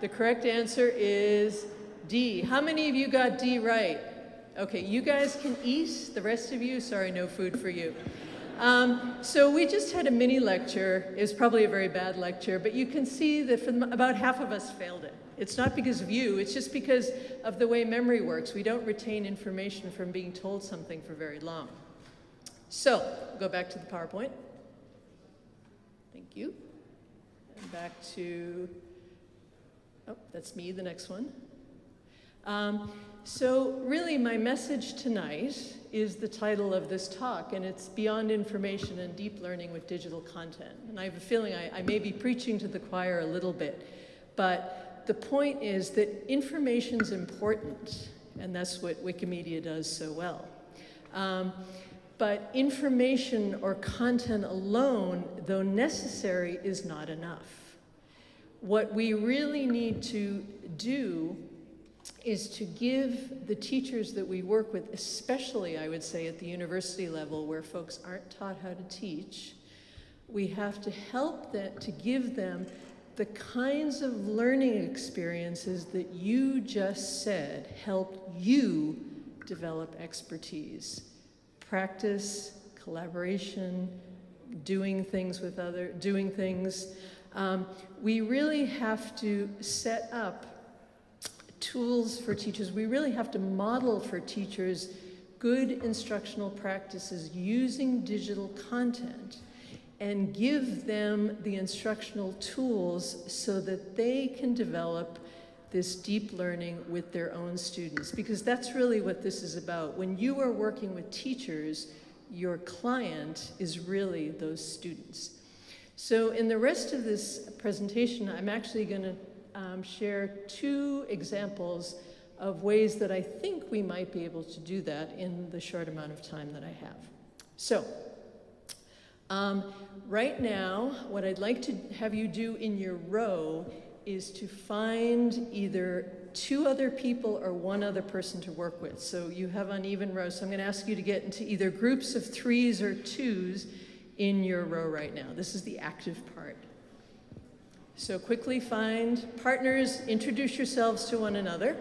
The correct answer is D. How many of you got D right? Okay, you guys can eat. The rest of you, sorry, no food for you. Um, so we just had a mini lecture. It was probably a very bad lecture, but you can see that about half of us failed it. It's not because of you, it's just because of the way memory works. We don't retain information from being told something for very long. So, go back to the PowerPoint. Thank you. And back to Oh, that's me, the next one. Um, so, really, my message tonight is the title of this talk, and it's Beyond Information and Deep Learning with Digital Content. And I have a feeling I, I may be preaching to the choir a little bit, but the point is that information is important, and that's what Wikimedia does so well. Um, but information or content alone, though necessary, is not enough. What we really need to do is to give the teachers that we work with, especially I would say at the university level where folks aren't taught how to teach, we have to help them to give them the kinds of learning experiences that you just said help you develop expertise. Practice, collaboration, doing things with other, doing things um, we really have to set up tools for teachers. We really have to model for teachers good instructional practices using digital content and give them the instructional tools so that they can develop this deep learning with their own students because that's really what this is about. When you are working with teachers, your client is really those students. So in the rest of this presentation, I'm actually going to um, share two examples of ways that I think we might be able to do that in the short amount of time that I have. So, um, right now, what I'd like to have you do in your row is to find either two other people or one other person to work with. So you have uneven rows. So I'm going to ask you to get into either groups of threes or twos in your row right now. This is the active part. So quickly find partners, introduce yourselves to one another.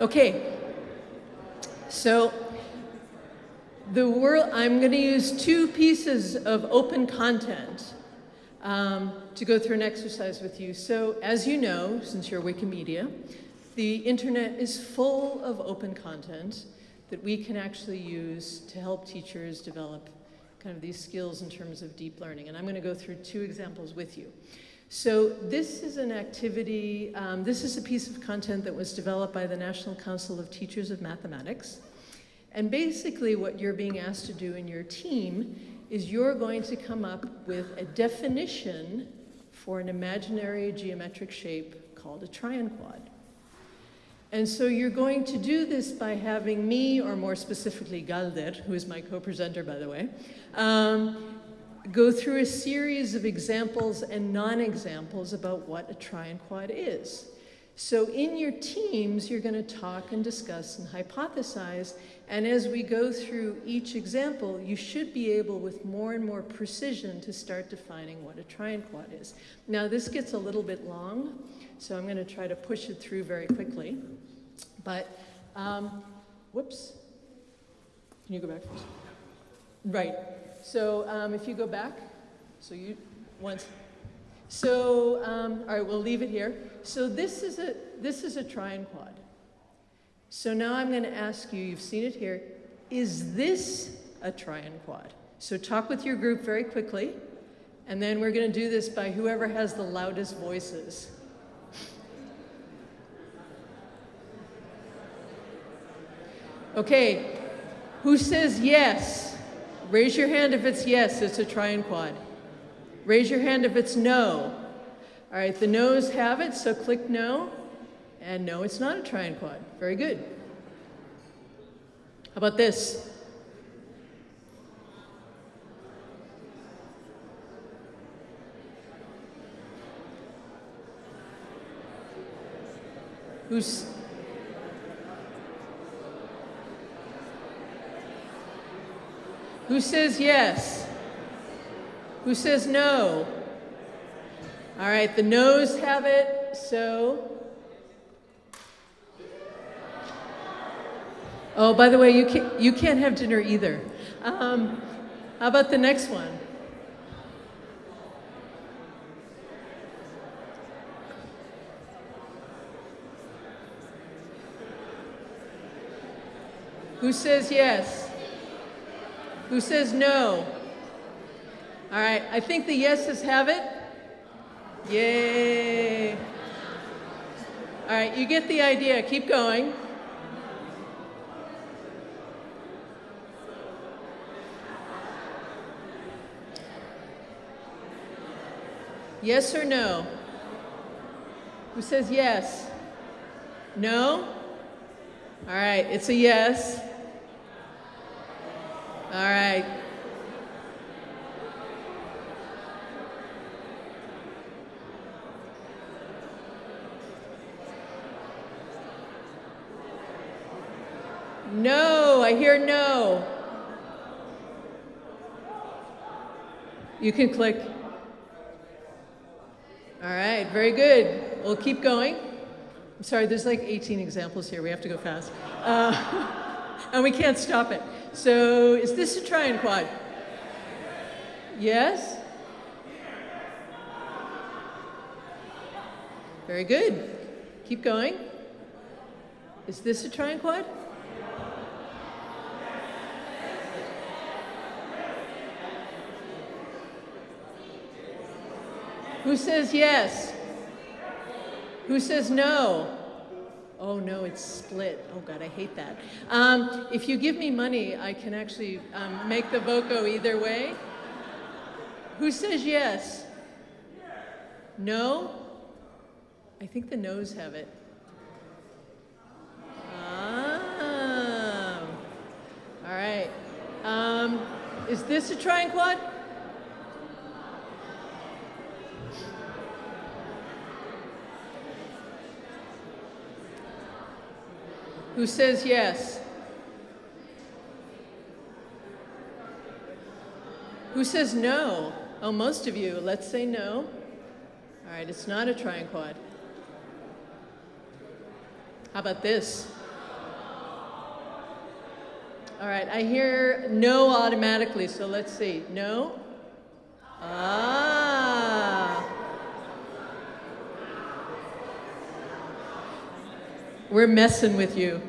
Okay, So the world, I'm going to use two pieces of open content um, to go through an exercise with you. So as you know, since you're Wikimedia, the internet is full of open content that we can actually use to help teachers develop kind of these skills in terms of deep learning. And I'm going to go through two examples with you. So this is an activity, um, this is a piece of content that was developed by the National Council of Teachers of Mathematics. And basically what you're being asked to do in your team is you're going to come up with a definition for an imaginary geometric shape called a trianquad. And so you're going to do this by having me, or more specifically Galder, who is my co-presenter by the way, um, go through a series of examples and non-examples about what a trianquad is. So in your teams, you're going to talk and discuss and hypothesize, and as we go through each example, you should be able, with more and more precision, to start defining what a trianquad is. Now, this gets a little bit long, so I'm going to try to push it through very quickly. But, um, whoops. Can you go back? Right. So um, if you go back, so you once. So um, all right, we'll leave it here. So this is a this is a trianquad. So now I'm going to ask you. You've seen it here. Is this a trianquad? So talk with your group very quickly, and then we're going to do this by whoever has the loudest voices. Okay, who says yes? Raise your hand if it's yes, it's a trianquad. Raise your hand if it's no. All right, the no's have it, so click no. And no, it's not a trianquad. Very good. How about this? Who's Who says yes? Who says no? All right, the no's have it, so. Oh, by the way, you can't, you can't have dinner either. Um, how about the next one? Who says yes? Who says no? All right, I think the yeses have it. Yay. All right, you get the idea. Keep going. Yes or no? Who says yes? No? All right, it's a yes. All right. No, I hear no. You can click. All right, very good. We'll keep going. I'm sorry, there's like 18 examples here. We have to go fast. Uh, and we can't stop it. So is this a trianquad? Yes? Very good. Keep going. Is this a trianquad? Who says yes? Who says no? Oh no, it's split. Oh God, I hate that. Um, if you give me money, I can actually um, make the vote go either way. Who says yes? No? I think the no's have it. Ah. All right. Um, is this a trianquad? Who says yes? Who says no? Oh, most of you. Let's say no. All right, it's not a trianquad. How about this? All right, I hear no automatically, so let's see. No? Ah. We're messing with you.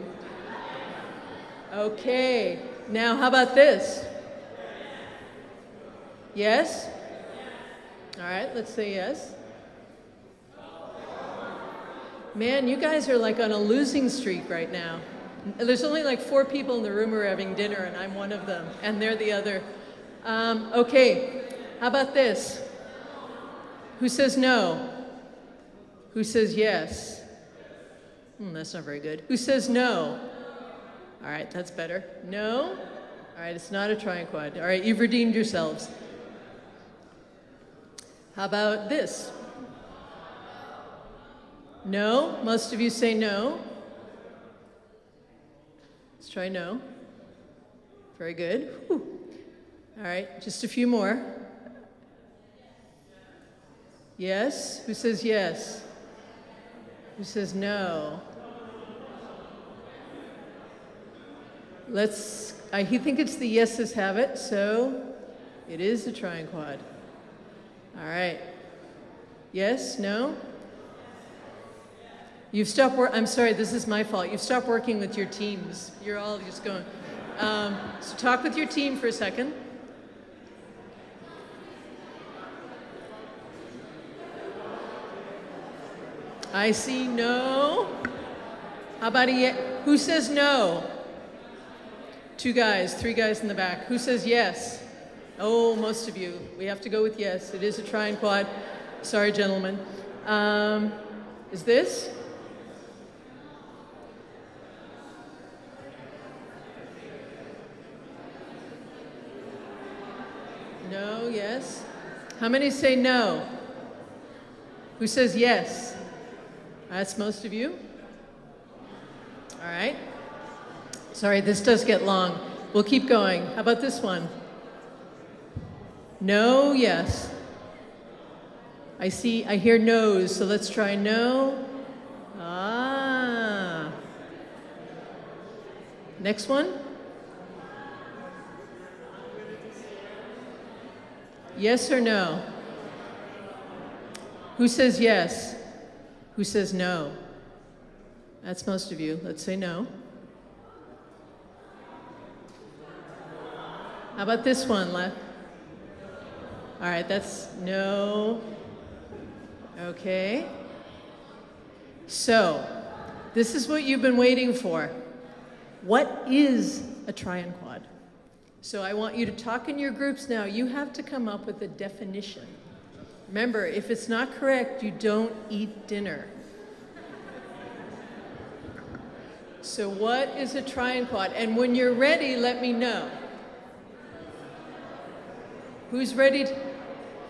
Okay, now how about this? Yes? All right, let's say yes. Man, you guys are like on a losing streak right now. There's only like four people in the room who are having dinner, and I'm one of them, and they're the other. Um, okay, how about this? Who says no? Who says yes? Hmm, that's not very good. Who says no? All right, that's better. No? All right, it's not a trianquad. All right, you've redeemed yourselves. How about this? No? Most of you say no. Let's try no. Very good. Whew. All right, just a few more. Yes? Who says yes? Who says no? Let's, I think it's the yeses have it, so it is the trianquad. All right. Yes? No? You've stopped work. I'm sorry, this is my fault. You've stopped working with your teams. You're all just going. Um, so talk with your team for a second. I see no. How about a Who says no? Two guys, three guys in the back. Who says yes? Oh, most of you. We have to go with yes. It is a trianquad. Sorry, gentlemen. Um, is this? No, yes. How many say no? Who says yes? That's most of you. All right. Sorry, this does get long. We'll keep going. How about this one? No, yes. I see, I hear no's, so let's try no. Ah. Next one? Yes or no? Who says yes? Who says no? That's most of you. Let's say no. How about this one left? All right, that's no. Okay. So, this is what you've been waiting for. What is a triune quad? So I want you to talk in your groups now. You have to come up with a definition. Remember, if it's not correct, you don't eat dinner. So what is a trianquad? And when you're ready, let me know. Who's ready to,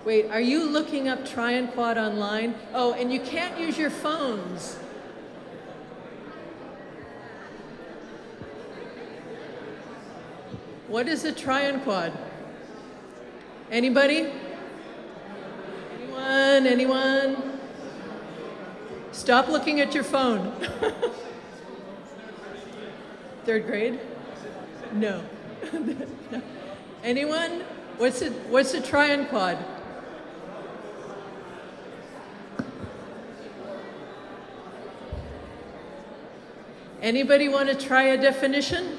wait, are you looking up trianquad online? Oh, and you can't use your phones. What is a quad? Anybody? Anyone? Anyone? Stop looking at your phone. Third grade? No. Anyone? What's a, what's a trianquad? Anybody want to try a definition?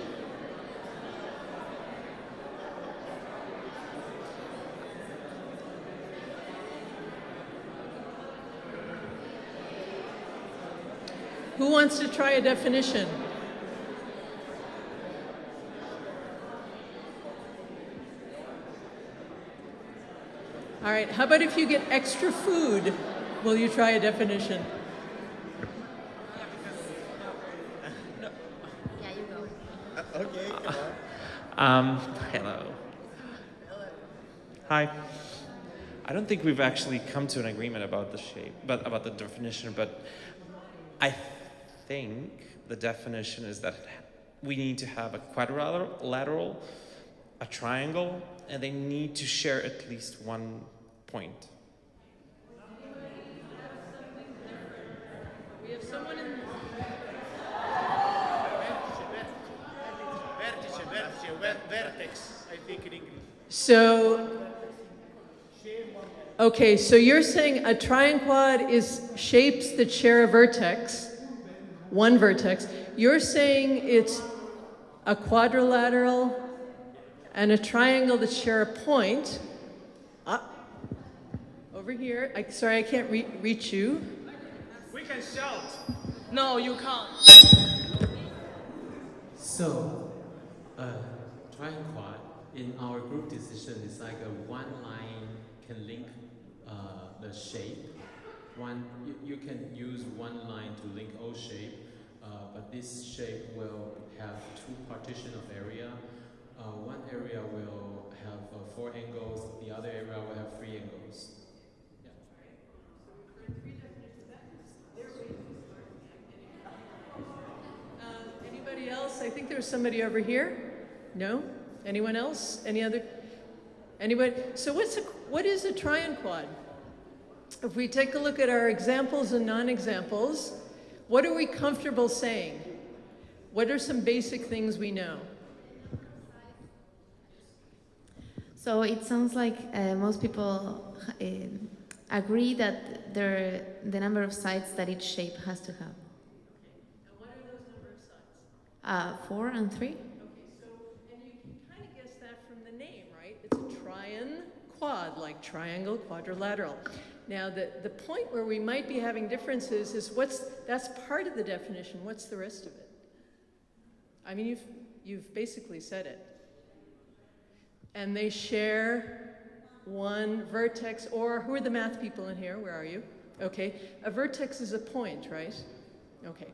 Who wants to try a definition? All right, how about if you get extra food? Will you try a definition? Okay, come on. Um, hello. Hi. I don't think we've actually come to an agreement about the shape, but about the definition, but I think the definition is that we need to have a quadrilateral, a triangle, and they need to share at least one point. We have someone in. Vertice, vertice. vertex, I think in English. So, okay, so you're saying a trianquad is shapes that share a vertex, one vertex. You're saying it's a quadrilateral and a triangle that share a point. Over here. I, sorry, I can't re- reach you. We can shout. No, you can't. So, uh, triquad in our group decision is like a one line can link uh, the shape. One, you, you can use one line to link O shape, uh, but this shape will have two partition of area. Uh, one area will have uh, four angles, the other area will have three angles. Um, anybody else? I think there's somebody over here. No? Anyone else? Any other? Anybody? So what's a, what is a trianquad? If we take a look at our examples and non-examples, what are we comfortable saying? What are some basic things we know? So it sounds like uh, most people uh, agree that there, the number of sides that each shape has to have. And what are those number of sides? Uh, four and three? Okay, so, and you can kind of guess that from the name, right? It's a trian quad, like triangle, quadrilateral. Now, the, the point where we might be having differences is what's, that's part of the definition. What's the rest of it? I mean, you've, you've basically said it. And they share one vertex, or who are the math people in here? Where are you? Okay, a vertex is a point, right? Okay.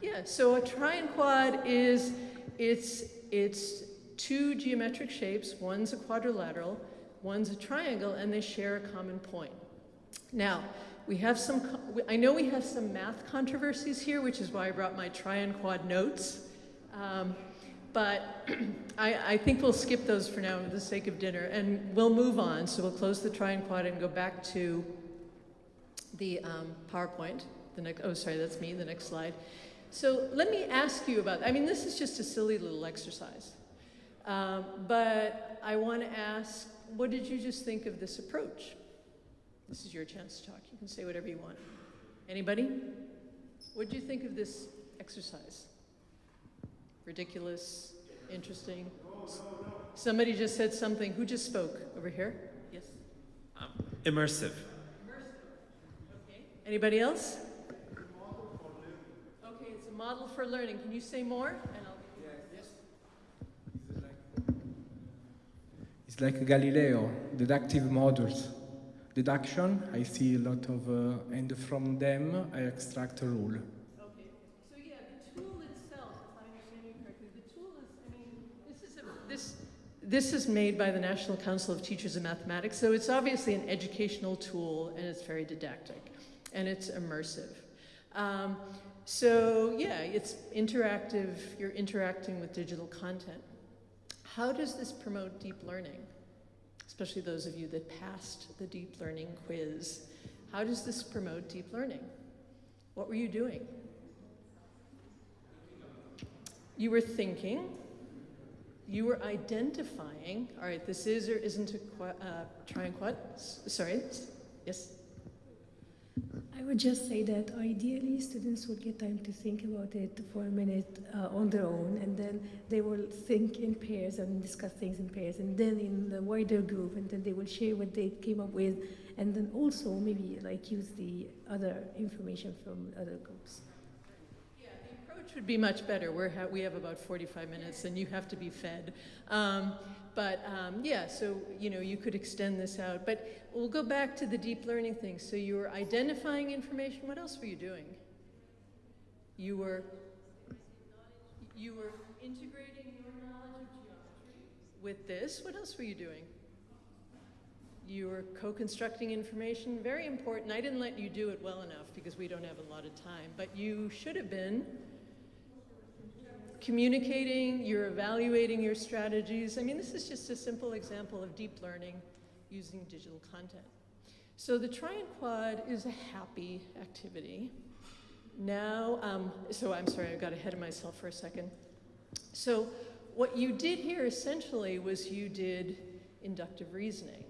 Yeah, so a trianquad is it's it's two geometric shapes. One's a quadrilateral, one's a triangle, and they share a common point. Now, we have some. I know we have some math controversies here, which is why I brought my trianquad notes. Um, but I, I think we'll skip those for now for the sake of dinner, and we'll move on. So we'll close the trianquad and go back to the um, PowerPoint. The next, oh, sorry, that's me. The next slide. So let me ask you about. I mean, this is just a silly little exercise, um, but I want to ask, what did you just think of this approach? This is your chance to talk. You can say whatever you want. Anybody? What did you think of this exercise? Ridiculous? Interesting? Somebody just said something. Who just spoke over here? Yes. Um, immersive. Okay. Anybody else? Okay, it's a model for learning. Can you say more? And I'll. It's like Galileo, deductive models. Deduction, I see a lot of, uh, and from them I extract a rule. Okay. So yeah, the tool itself, if I understand you correctly, the tool is. I mean, this is a, this. This is made by the National Council of Teachers of Mathematics, so it's obviously an educational tool and it's very didactic and it's immersive. Um, so, yeah, it's interactive, you're interacting with digital content. How does this promote deep learning? Especially those of you that passed the deep learning quiz. How does this promote deep learning? What were you doing? You were thinking, you were identifying, all right, this is or isn't a uh, trianquad. S- Sorry, yes? I would just say that ideally students would get time to think about it for a minute uh, on their own, and then they will think in pairs and discuss things in pairs, and then in the wider group, and then they will share what they came up with, and then also maybe like use the other information from other groups. Yeah, the approach would be much better. We're ha- we have about 45 minutes and you have to be fed. Um, but um, yeah, so you know, you could extend this out. But we'll go back to the deep learning thing. So you were identifying information. What else were you doing? You were you were integrating your knowledge of geometry with this. What else were you doing? You were co-constructing information. Very important. I didn't let you do it well enough because we don't have a lot of time. But you should have been communicating, you're evaluating your strategies. I mean, this is just a simple example of deep learning using digital content. So the try and trianquad is a happy activity. Now, um, so I'm sorry, I got ahead of myself for a second. So what you did here essentially was you did inductive reasoning.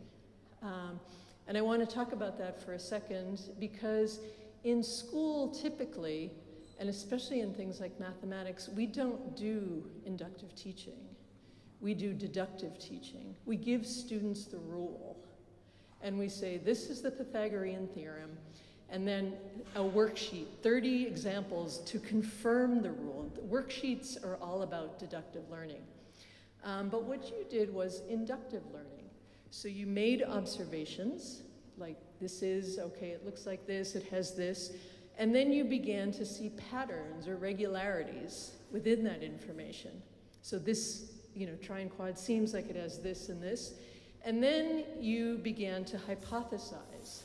Um, and I want to talk about that for a second because in school, typically, and especially in things like mathematics, we don't do inductive teaching. We do deductive teaching. We give students the rule. And we say, this is the Pythagorean theorem, and then a worksheet, 30 examples to confirm the rule. The worksheets are all about deductive learning. Um, but what you did was inductive learning. So you made observations, like this is, okay, it looks like this, it has this, and then you began to see patterns or regularities within that information. So this, you know, trianquad seems like it has this and this. And then you began to hypothesize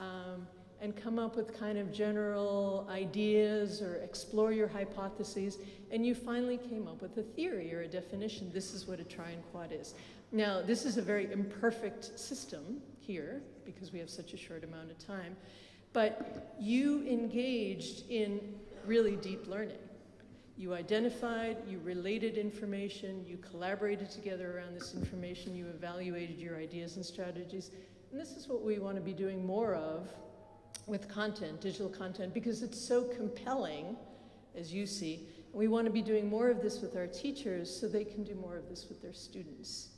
um, and come up with kind of general ideas or explore your hypotheses. And you finally came up with a theory or a definition. This is what a trianquad is. Now, this is a very imperfect system here because we have such a short amount of time, but you engaged in really deep learning. You identified, you related information, you collaborated together around this information, you evaluated your ideas and strategies. And this is what we want to be doing more of with content, digital content, because it's so compelling, as you see. And we want to be doing more of this with our teachers so they can do more of this with their students.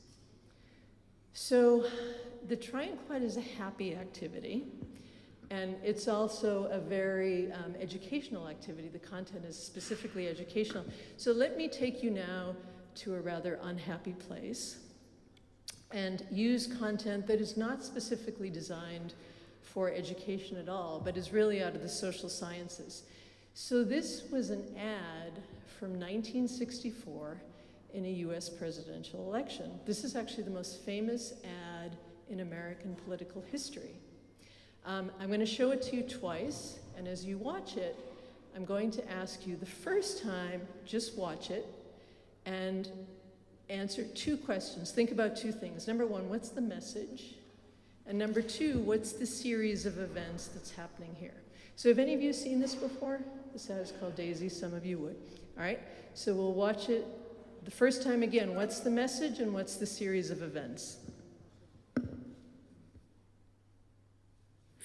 So the try is a happy activity. And it's also a very um, educational activity. The content is specifically educational. So let me take you now to a rather unhappy place and use content that is not specifically designed for education at all, but is really out of the social sciences. So this was an ad from 1964 in a US presidential election. This is actually the most famous ad in American political history. Um, I'm going to show it to you twice, and as you watch it, I'm going to ask you the first time, just watch it and answer two questions. Think about two things. Number one, what's the message? And number two, what's the series of events that's happening here? So have any of you seen this before? This ad is called Daisy, some of you would. All right, so we'll watch it the first time again, what's the message and what's the series of events?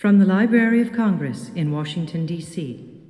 From the Library of Congress in Washington, D.C.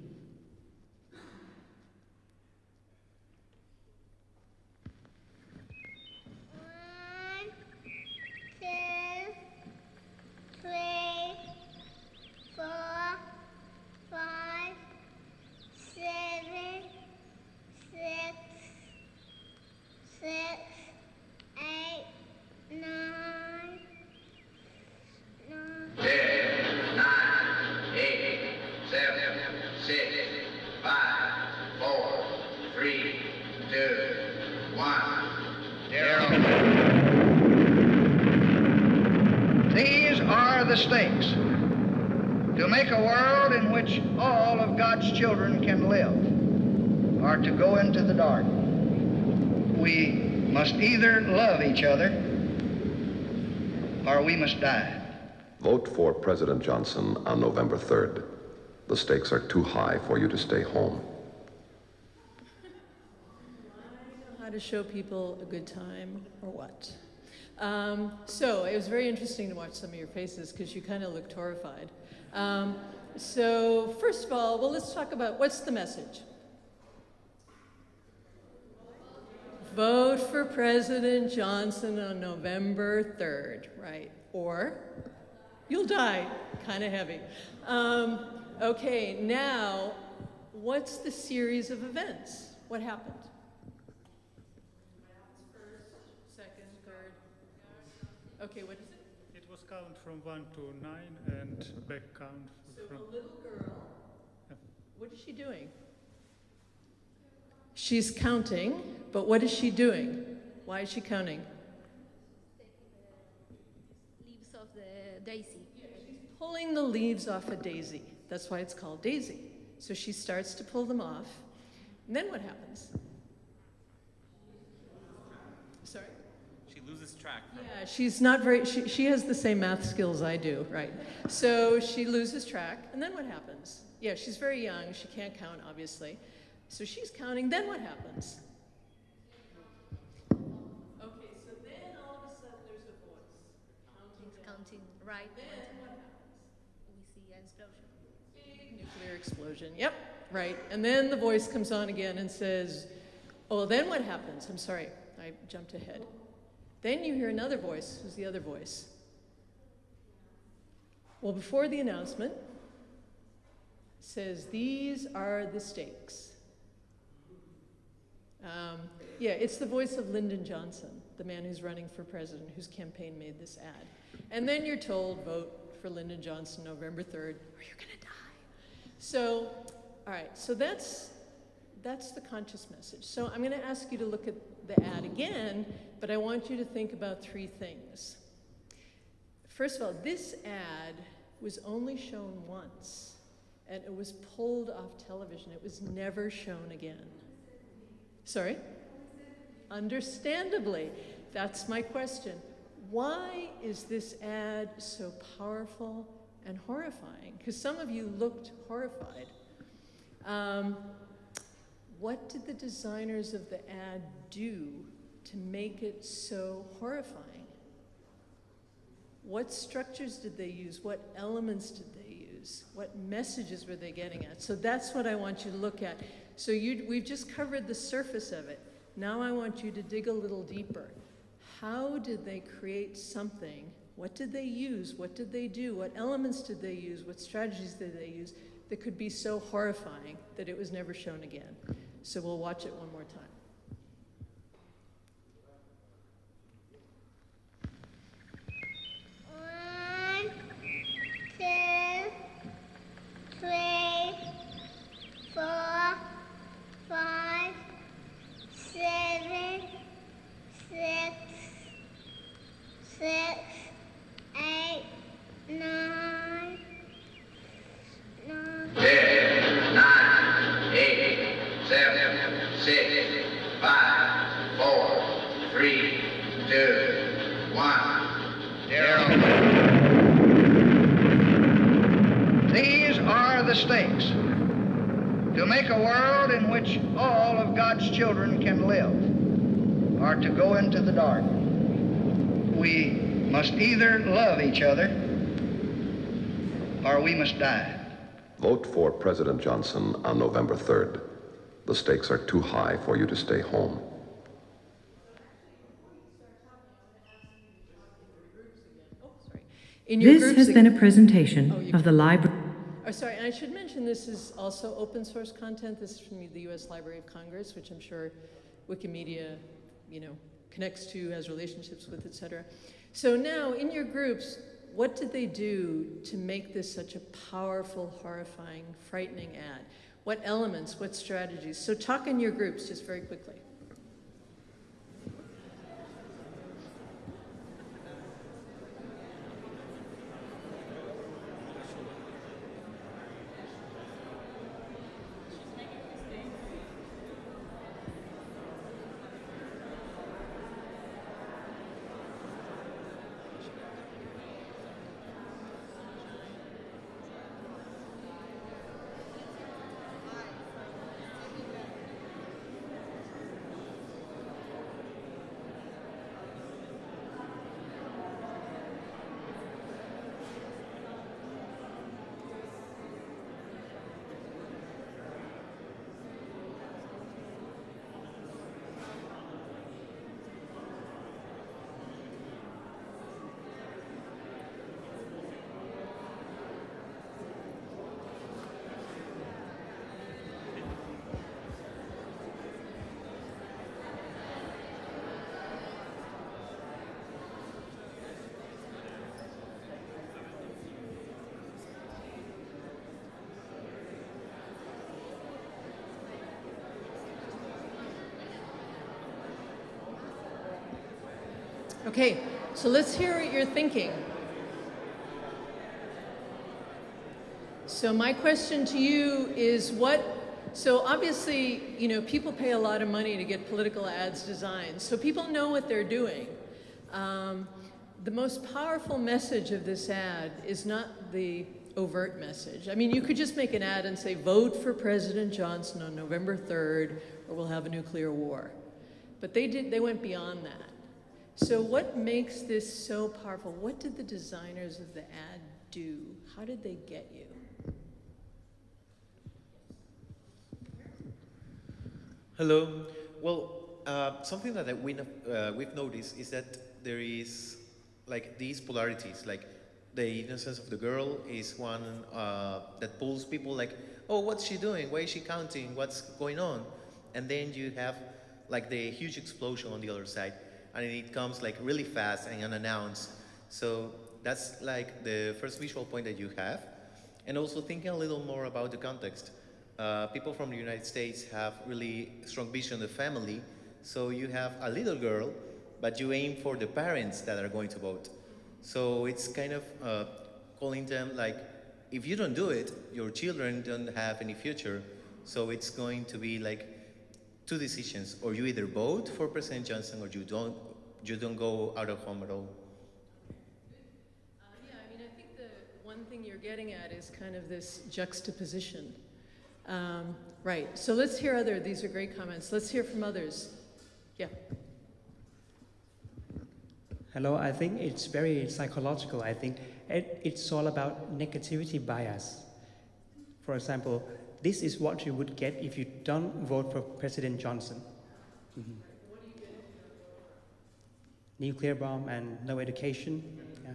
either love each other or we must die. Vote for President Johnson on November 3rd. The stakes are too high for you to stay home. how to show people a good time or what. Um, so it was very interesting to watch some of your faces because you kind of looked horrified. Um, so first of all, well, let's talk about what's the message? Vote for President Johnson on November 3rd, right? Or you'll die, kind of heavy. Um, okay, now, what's the series of events? What happened? First, second, third. Okay, what is it? It was count from one to nine and back count. So from a little girl, what is she doing? She's counting, but what is she doing? Why is she counting? Leaves of the daisy pulling the leaves off a daisy. That's why it's called Daisy. So she starts to pull them off. And then what happens? Sorry? She loses track. Yeah, she's not very, she, she has the same math skills I do, right? So she loses track. And then what happens? Yeah, she's very young. She can't count, obviously. So she's counting. Then what happens? Okay, so then all of a sudden there's a voice. Counting, counting, right? Then explosion. Yep, right. And then the voice comes on again and says, Oh, then what happens? I'm sorry, I jumped ahead. Then you hear another voice. Who's the other voice? Well, before the announcement, says, These are the stakes. Um, yeah, it's the voice of Lyndon Johnson, the man who's running for president, whose campaign made this ad. And then you're told, vote for Lyndon Johnson November 3rd, or you're going to die. So, all right, so that's, that's the conscious message. So I'm going to ask you to look at the ad again, but I want you to think about three things. First of all, this ad was only shown once, and it was pulled off television. It was never shown again. Sorry? Understandably. That's my question. Why is this ad so powerful and horrifying? Because some of you looked horrified. Um, what did the designers of the ad do to make it so horrifying? What structures did they use? What elements did they use? What messages were they getting at? So that's what I want you to look at. So you, we've just covered the surface of it. Now I want you to dig a little deeper. How did they create something? What did they use? What did they do? What elements did they use? What strategies did they use that could be so horrifying that it was never shown again? So we'll watch it one more time. One, two, three, four, five, seven, six, six, eight, nine, nine. Ten, nine, eight, seven, six, five, four, three, two, one, zero. These are the stakes. To make a world in which all of God's children can live, or to go into the dark. We must either love each other or we must die. Vote for President Johnson on November 3rd. The stakes are too high for you to stay home. In This has ag- been a presentation Oh, of the library. Oh, sorry, and I should mention this is also open source content. This is from the U.S. Library of Congress, which I'm sure Wikimedia, you know, connects to, has relationships with, et cetera. So now, in your groups, what did they do to make this such a powerful, horrifying, frightening ad? What elements, what strategies? So talk in your groups just very quickly. Okay, so let's hear what you're thinking. So my question to you is what, so obviously, you know, people pay a lot of money to get political ads designed, so people know what they're doing. Um, the most powerful message of this ad is not the overt message. I mean, you could just make an ad and say, vote for President Johnson on November 3rd, or we'll have a nuclear war. But they did, they went beyond that. So, what makes this so powerful? What did the designers of the ad do? How did they get you? Hello. Well, uh, something that we, uh, we've noticed is that there is like these polarities. Like the innocence of the girl is one uh, that pulls people like, oh, what's she doing? Why is she counting? What's going on? And then you have like the huge explosion on the other side, and it comes like really fast and unannounced. So that's like the first visual point that you have. And also thinking a little more about the context. Uh, people from the United States have really strong vision of the family. So you have a little girl, but you aim for the parents that are going to vote. So it's kind of uh, calling them like, if you don't do it, your children don't have any future. So it's going to be like two decisions: or you either vote for President Johnson, or you don't. You don't go out of home at all. Yeah, I mean, I think the one thing you're getting at is kind of this juxtaposition. Um, right. So let's hear other. These are great comments. Let's hear from others. Yeah. Hello, I think it's very psychological. I think it, it's all about negativity bias. For example, this is what you would get if you don't vote for President Johnson. Mhm. Nuclear bomb and no education. Yeah.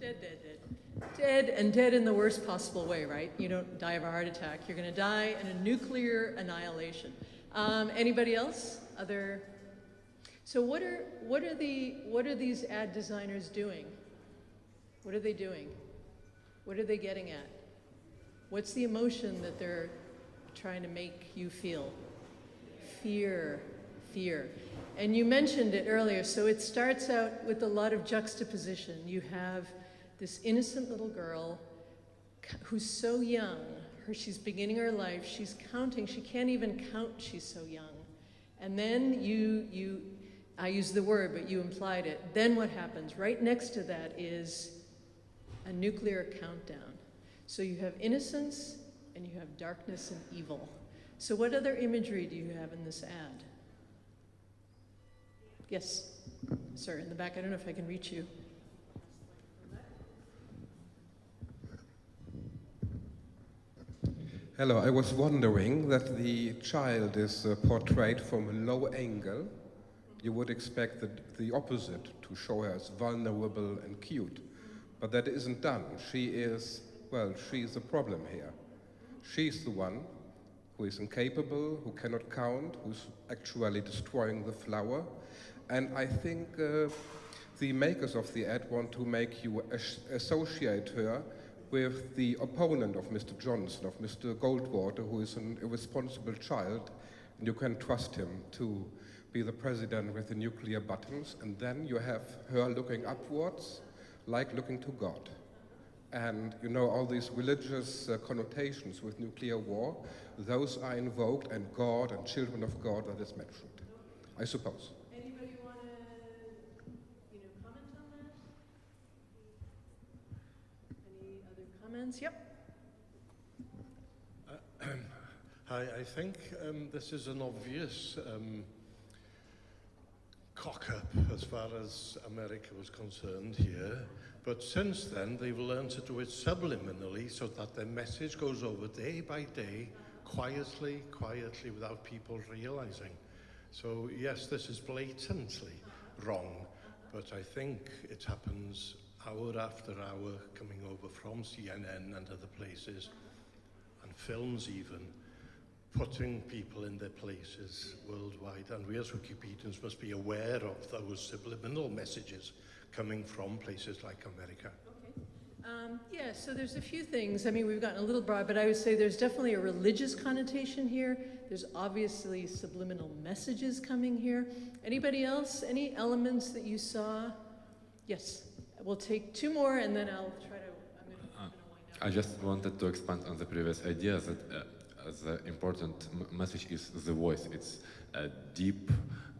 Dead, dead, dead. Dead and dead in the worst possible way, right? You don't die of a heart attack. You're going to die in a nuclear annihilation. Um, anybody else? Other? So what are what are the what are these ad designers doing? What are they doing? What are they getting at? What's the emotion that they're trying to make you feel? Fear, fear. And you mentioned it earlier, so it starts out with a lot of juxtaposition. You have this innocent little girl who's so young, her, she's beginning her life, she's counting, she can't even count, she's so young. And then you, you, I use the word, but you implied it. Then what happens? Right next to that is a nuclear countdown. So you have innocence and you have darkness and evil. So, what other imagery do you have in this ad? Yes, sir, in the back. I don't know if I can reach you. Hello, I was wondering that the child is uh, portrayed from a low angle. You would expect the, the opposite to show her as vulnerable and cute, but that isn't done. She is, well, she is the problem here. She's the one who is incapable, who cannot count, who's actually destroying the flower. And I think uh, the makers of the ad want to make you as- associate her with the opponent of Mr. Johnson, of Mr. Goldwater, who is an irresponsible child, and you can trust him to be the president with the nuclear buttons, and then you have her looking upwards, like looking to God. And you know, all these religious uh, connotations with nuclear war, those are invoked, and God and children of God that is mentioned, I suppose. Anybody want to, you know, comment on that? Any Yep. I, I think um, this is an obvious um, cock up as far as America was concerned here. But since then, they've learned to do it subliminally so that their message goes over day by day, quietly, quietly, without people realizing. So, yes, this is blatantly wrong, but I think it happens hour after hour coming over from CNN and other places, and films even, putting people in their places worldwide. And we as Wikipedians must be aware of those subliminal messages coming from places like America. Um, yeah, so there's a few things. I mean, we've gotten a little broad, but I would say there's definitely a religious connotation here. There's obviously subliminal messages coming here. Anybody else? Any elements that you saw? Yes. We'll take two more and then I'll try to. I'm gonna, I just wanted to expand on the previous idea that uh, the important m- message is the voice. It's a deep,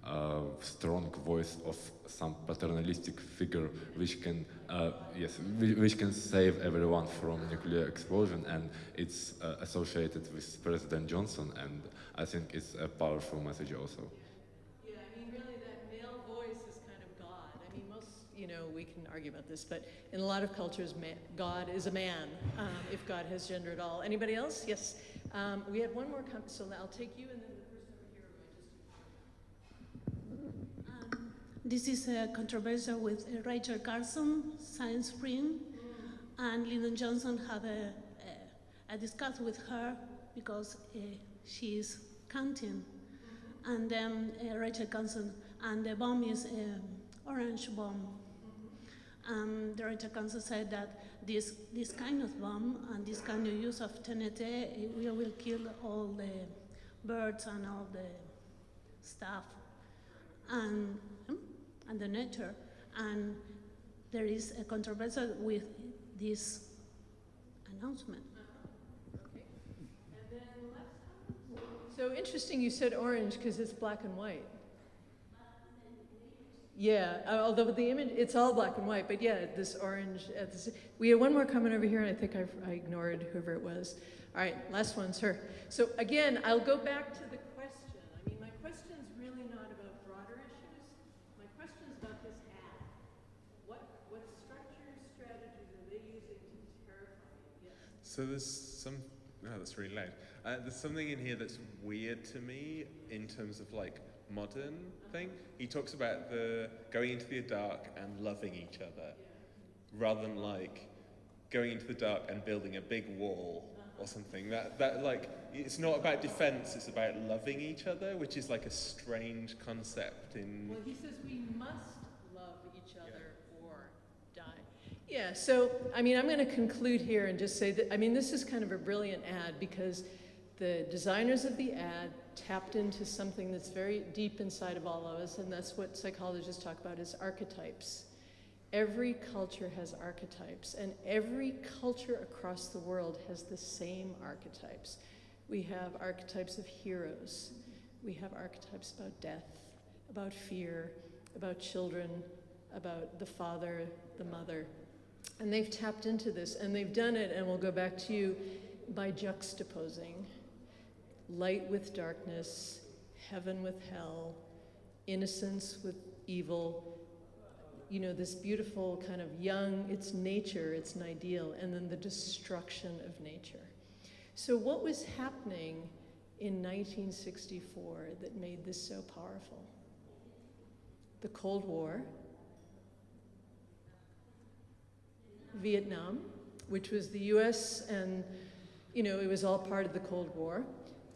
uh, strong voice of some paternalistic figure which can, uh, yes, which can save everyone from nuclear explosion, and it's uh, associated with President Johnson, and I think it's a powerful message also. yeah, I mean, really, that male voice is kind you know, we can argue about this, but in a lot of cultures, God is a man, um, if God has gender at all. Anybody else? Yes. Um, we have one more, com- so I'll take you and then the person over here. This is a controversial with Rachel Carson, Silent Spring, and Lyndon Johnson had a, a, a discuss with her because uh, she is counting. And then uh, Rachel Carson, and the bomb is um, orange bomb. Um, the Rachel Carson said that this, this kind of bomb and this kind of use of TNT will, will kill all the birds and all the stuff. And hmm, and the nature. And there is a controversy with this announcement. So interesting you said orange because it's black and white. Yeah, uh, although the image, it's all black and white, but yeah, this orange. Uh, this, we had one more comment over here, and I think I've, I ignored whoever it was. All right, last one's her. So again, I'll go back to the question. I mean, my question's really not about broader issues. My question's about this ad. What, what structures, strategies are they using to terrify you? Yes. So there's some. Oh, that's really loud. Uh, there's something in here that's weird to me in terms of like modern thing. He talks about the going into the dark and loving each other, rather than like going into the dark and building a big wall or something. That that like it's not about defense. It's about loving each other, which is like a strange concept in. Well, he says we must love each other or die. Yeah, so I mean, I'm going to conclude here and just say that I mean, this is kind of a brilliant ad because the designers of the ad tapped into something that's very deep inside of all of us, and that's what psychologists talk about is archetypes. Every culture has archetypes, and every culture across the world has the same archetypes. We have archetypes of heroes. We have archetypes about death, about fear, about children, about the father, the mother. And they've tapped into this, and they've done it, and we'll go back to you, by juxtaposing light with darkness, heaven with hell, innocence with evil. You know, this beautiful kind of young, it's nature, it's an ideal, and then the destruction of nature. So, what was happening in 1964 that made this so powerful? The Cold War, Vietnam, which was the US and, you know, it was all part of the Cold War,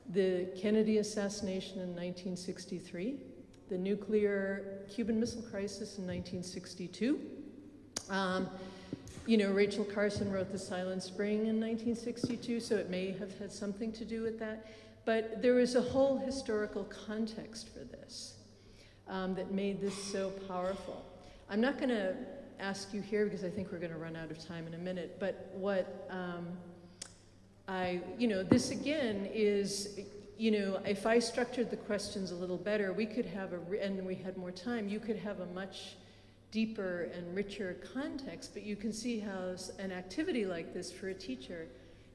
the Kennedy assassination in 1963, the nuclear Cuban Missile Crisis in 1962. Um, you know, Rachel Carson wrote The Silent Spring in 1962, so it may have had something to do with that. But there was a whole historical context for this um, that made this so powerful. I'm not going to ask you here because I think we're going to run out of time in a minute, but what um, I, you know, this again is, you know, if I structured the questions a little better, we could have a, and we had more time, you could have a much deeper and richer context, but you can see how an activity like this for a teacher,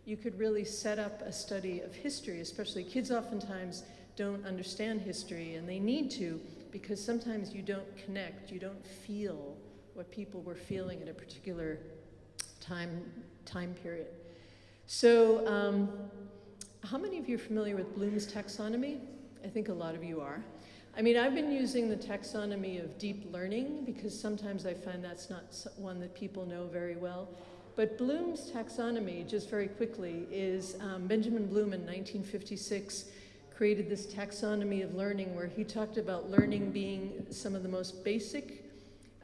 you could really set up a study of history, especially kids oftentimes don't understand history and they need to because sometimes you don't connect, you don't feel what people were feeling at a particular time, time period. So, um, how many of you are familiar with Bloom's taxonomy? I think a lot of you are. I mean, I've been using the taxonomy of deep learning because sometimes I find that's not one that people know very well. But Bloom's taxonomy, just very quickly, is um, Benjamin Bloom in 1956 created this taxonomy of learning where he talked about learning being some of the most basic,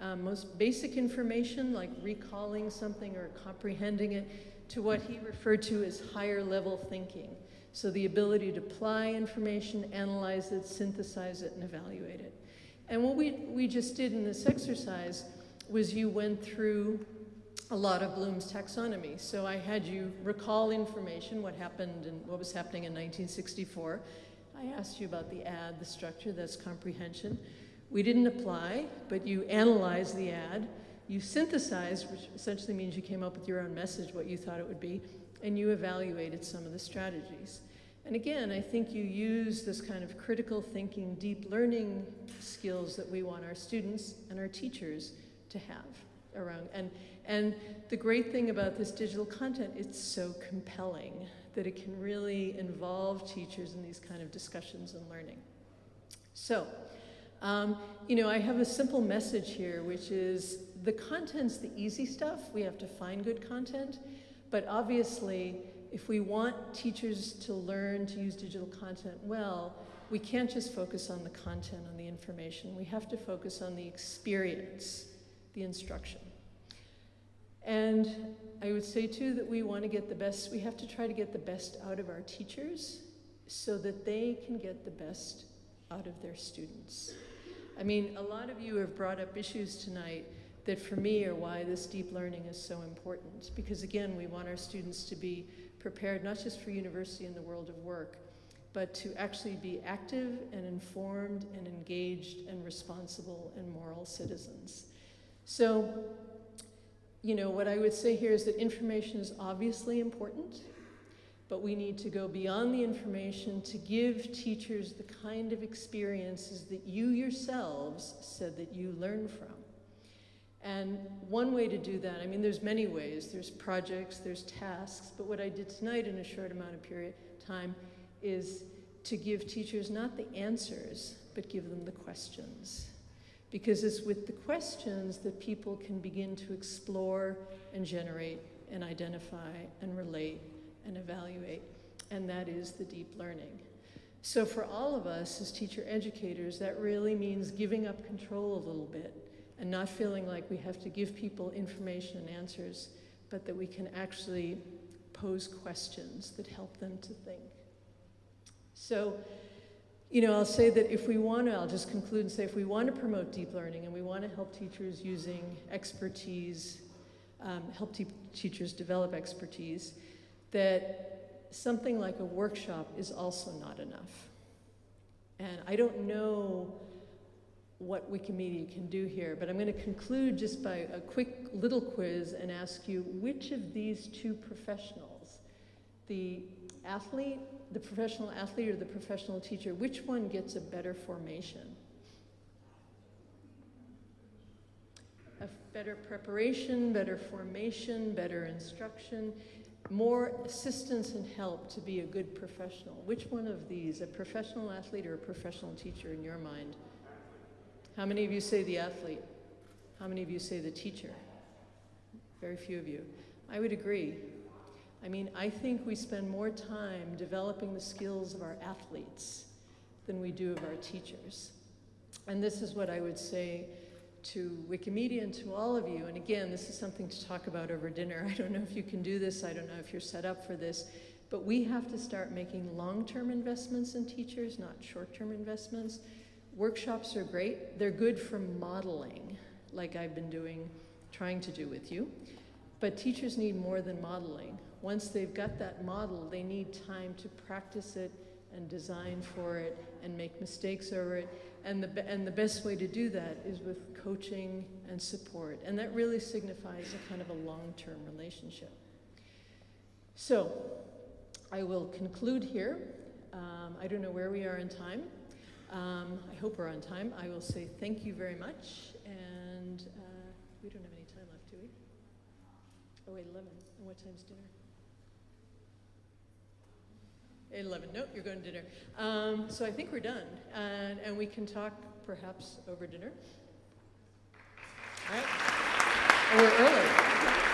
um, most basic information, like recalling something or comprehending it, to what he referred to as higher level thinking. So the ability to apply information, analyze it, synthesize it, and evaluate it. And what we, we just did in this exercise was you went through a lot of Bloom's taxonomy. So I had you recall information, what happened and what was happening in 1964. I asked you about the ad, the structure, that's comprehension. We didn't apply, but you analyzed the ad you synthesized, which essentially means you came up with your own message, what you thought it would be, and you evaluated some of the strategies. And again, I think you use this kind of critical thinking, deep learning skills that we want our students and our teachers to have around. And, and the great thing about this digital content, it's so compelling that it can really involve teachers in these kind of discussions and learning. So, um, you know, I have a simple message here, which is the content's the easy stuff. We have to find good content. But obviously, if we want teachers to learn to use digital content well, we can't just focus on the content, on the information. We have to focus on the experience, the instruction. And I would say too that we want to get the best, we have to try to get the best out of our teachers so that they can get the best out of their students. I mean, a lot of you have brought up issues tonight that for me are why this deep learning is so important. Because again, we want our students to be prepared not just for university and the world of work, but to actually be active and informed and engaged and responsible and moral citizens. So, you know, what I would say here is that information is obviously important, but we need to go beyond the information to give teachers the kind of experiences that you yourselves said that you learn from. And one way to do that, I mean, there's many ways. There's projects, there's tasks, but what I did tonight in a short amount of period time is to give teachers not the answers, but give them the questions. Because it's with the questions that people can begin to explore and generate and identify and relate and evaluate. And that is the deep learning. So for all of us as teacher educators, that really means giving up control a little bit and not feeling like we have to give people information and answers, but that we can actually pose questions that help them to think. So, you know, I'll say that if we want to, I'll just conclude and say if we want to promote deep learning and we want to help teachers using expertise, um, help te teachers develop expertise, that something like a workshop is also not enough. And I don't know what Wikimedia can do here, but I'm going to conclude just by a quick little quiz and ask you which of these two professionals, the athlete, the professional athlete or the professional teacher, which one gets a better formation? A better preparation, better formation, better instruction, more assistance and help to be a good professional. Which one of these, a professional athlete or a professional teacher in your mind? How many of you say the athlete? How many of you say the teacher? Very few of you. I would agree. I mean, I think we spend more time developing the skills of our athletes than we do of our teachers. And this is what I would say to Wikimedia and to all of you. And again, this is something to talk about over dinner. I don't know if you can do this. I don't know if you're set up for this. But we have to start making long-term investments in teachers, not short-term investments. Workshops are great. They're good for modeling, like I've been doing, trying to do with you. But teachers need more than modeling. Once they've got that model, they need time to practice it and design for it and make mistakes over it. And the, and the best way to do that is with coaching and support. And that really signifies a kind of a long-term relationship. So I will conclude here. Um, I don't know where we are in time. Um, I hope we're on time. I will say thank you very much, and uh, we don't have any time left, do we? Oh, wait, 11. And what time's dinner? 11. Nope, you're going to dinner. Um, so I think we're done, and, and we can talk perhaps over dinner. All right? We're early.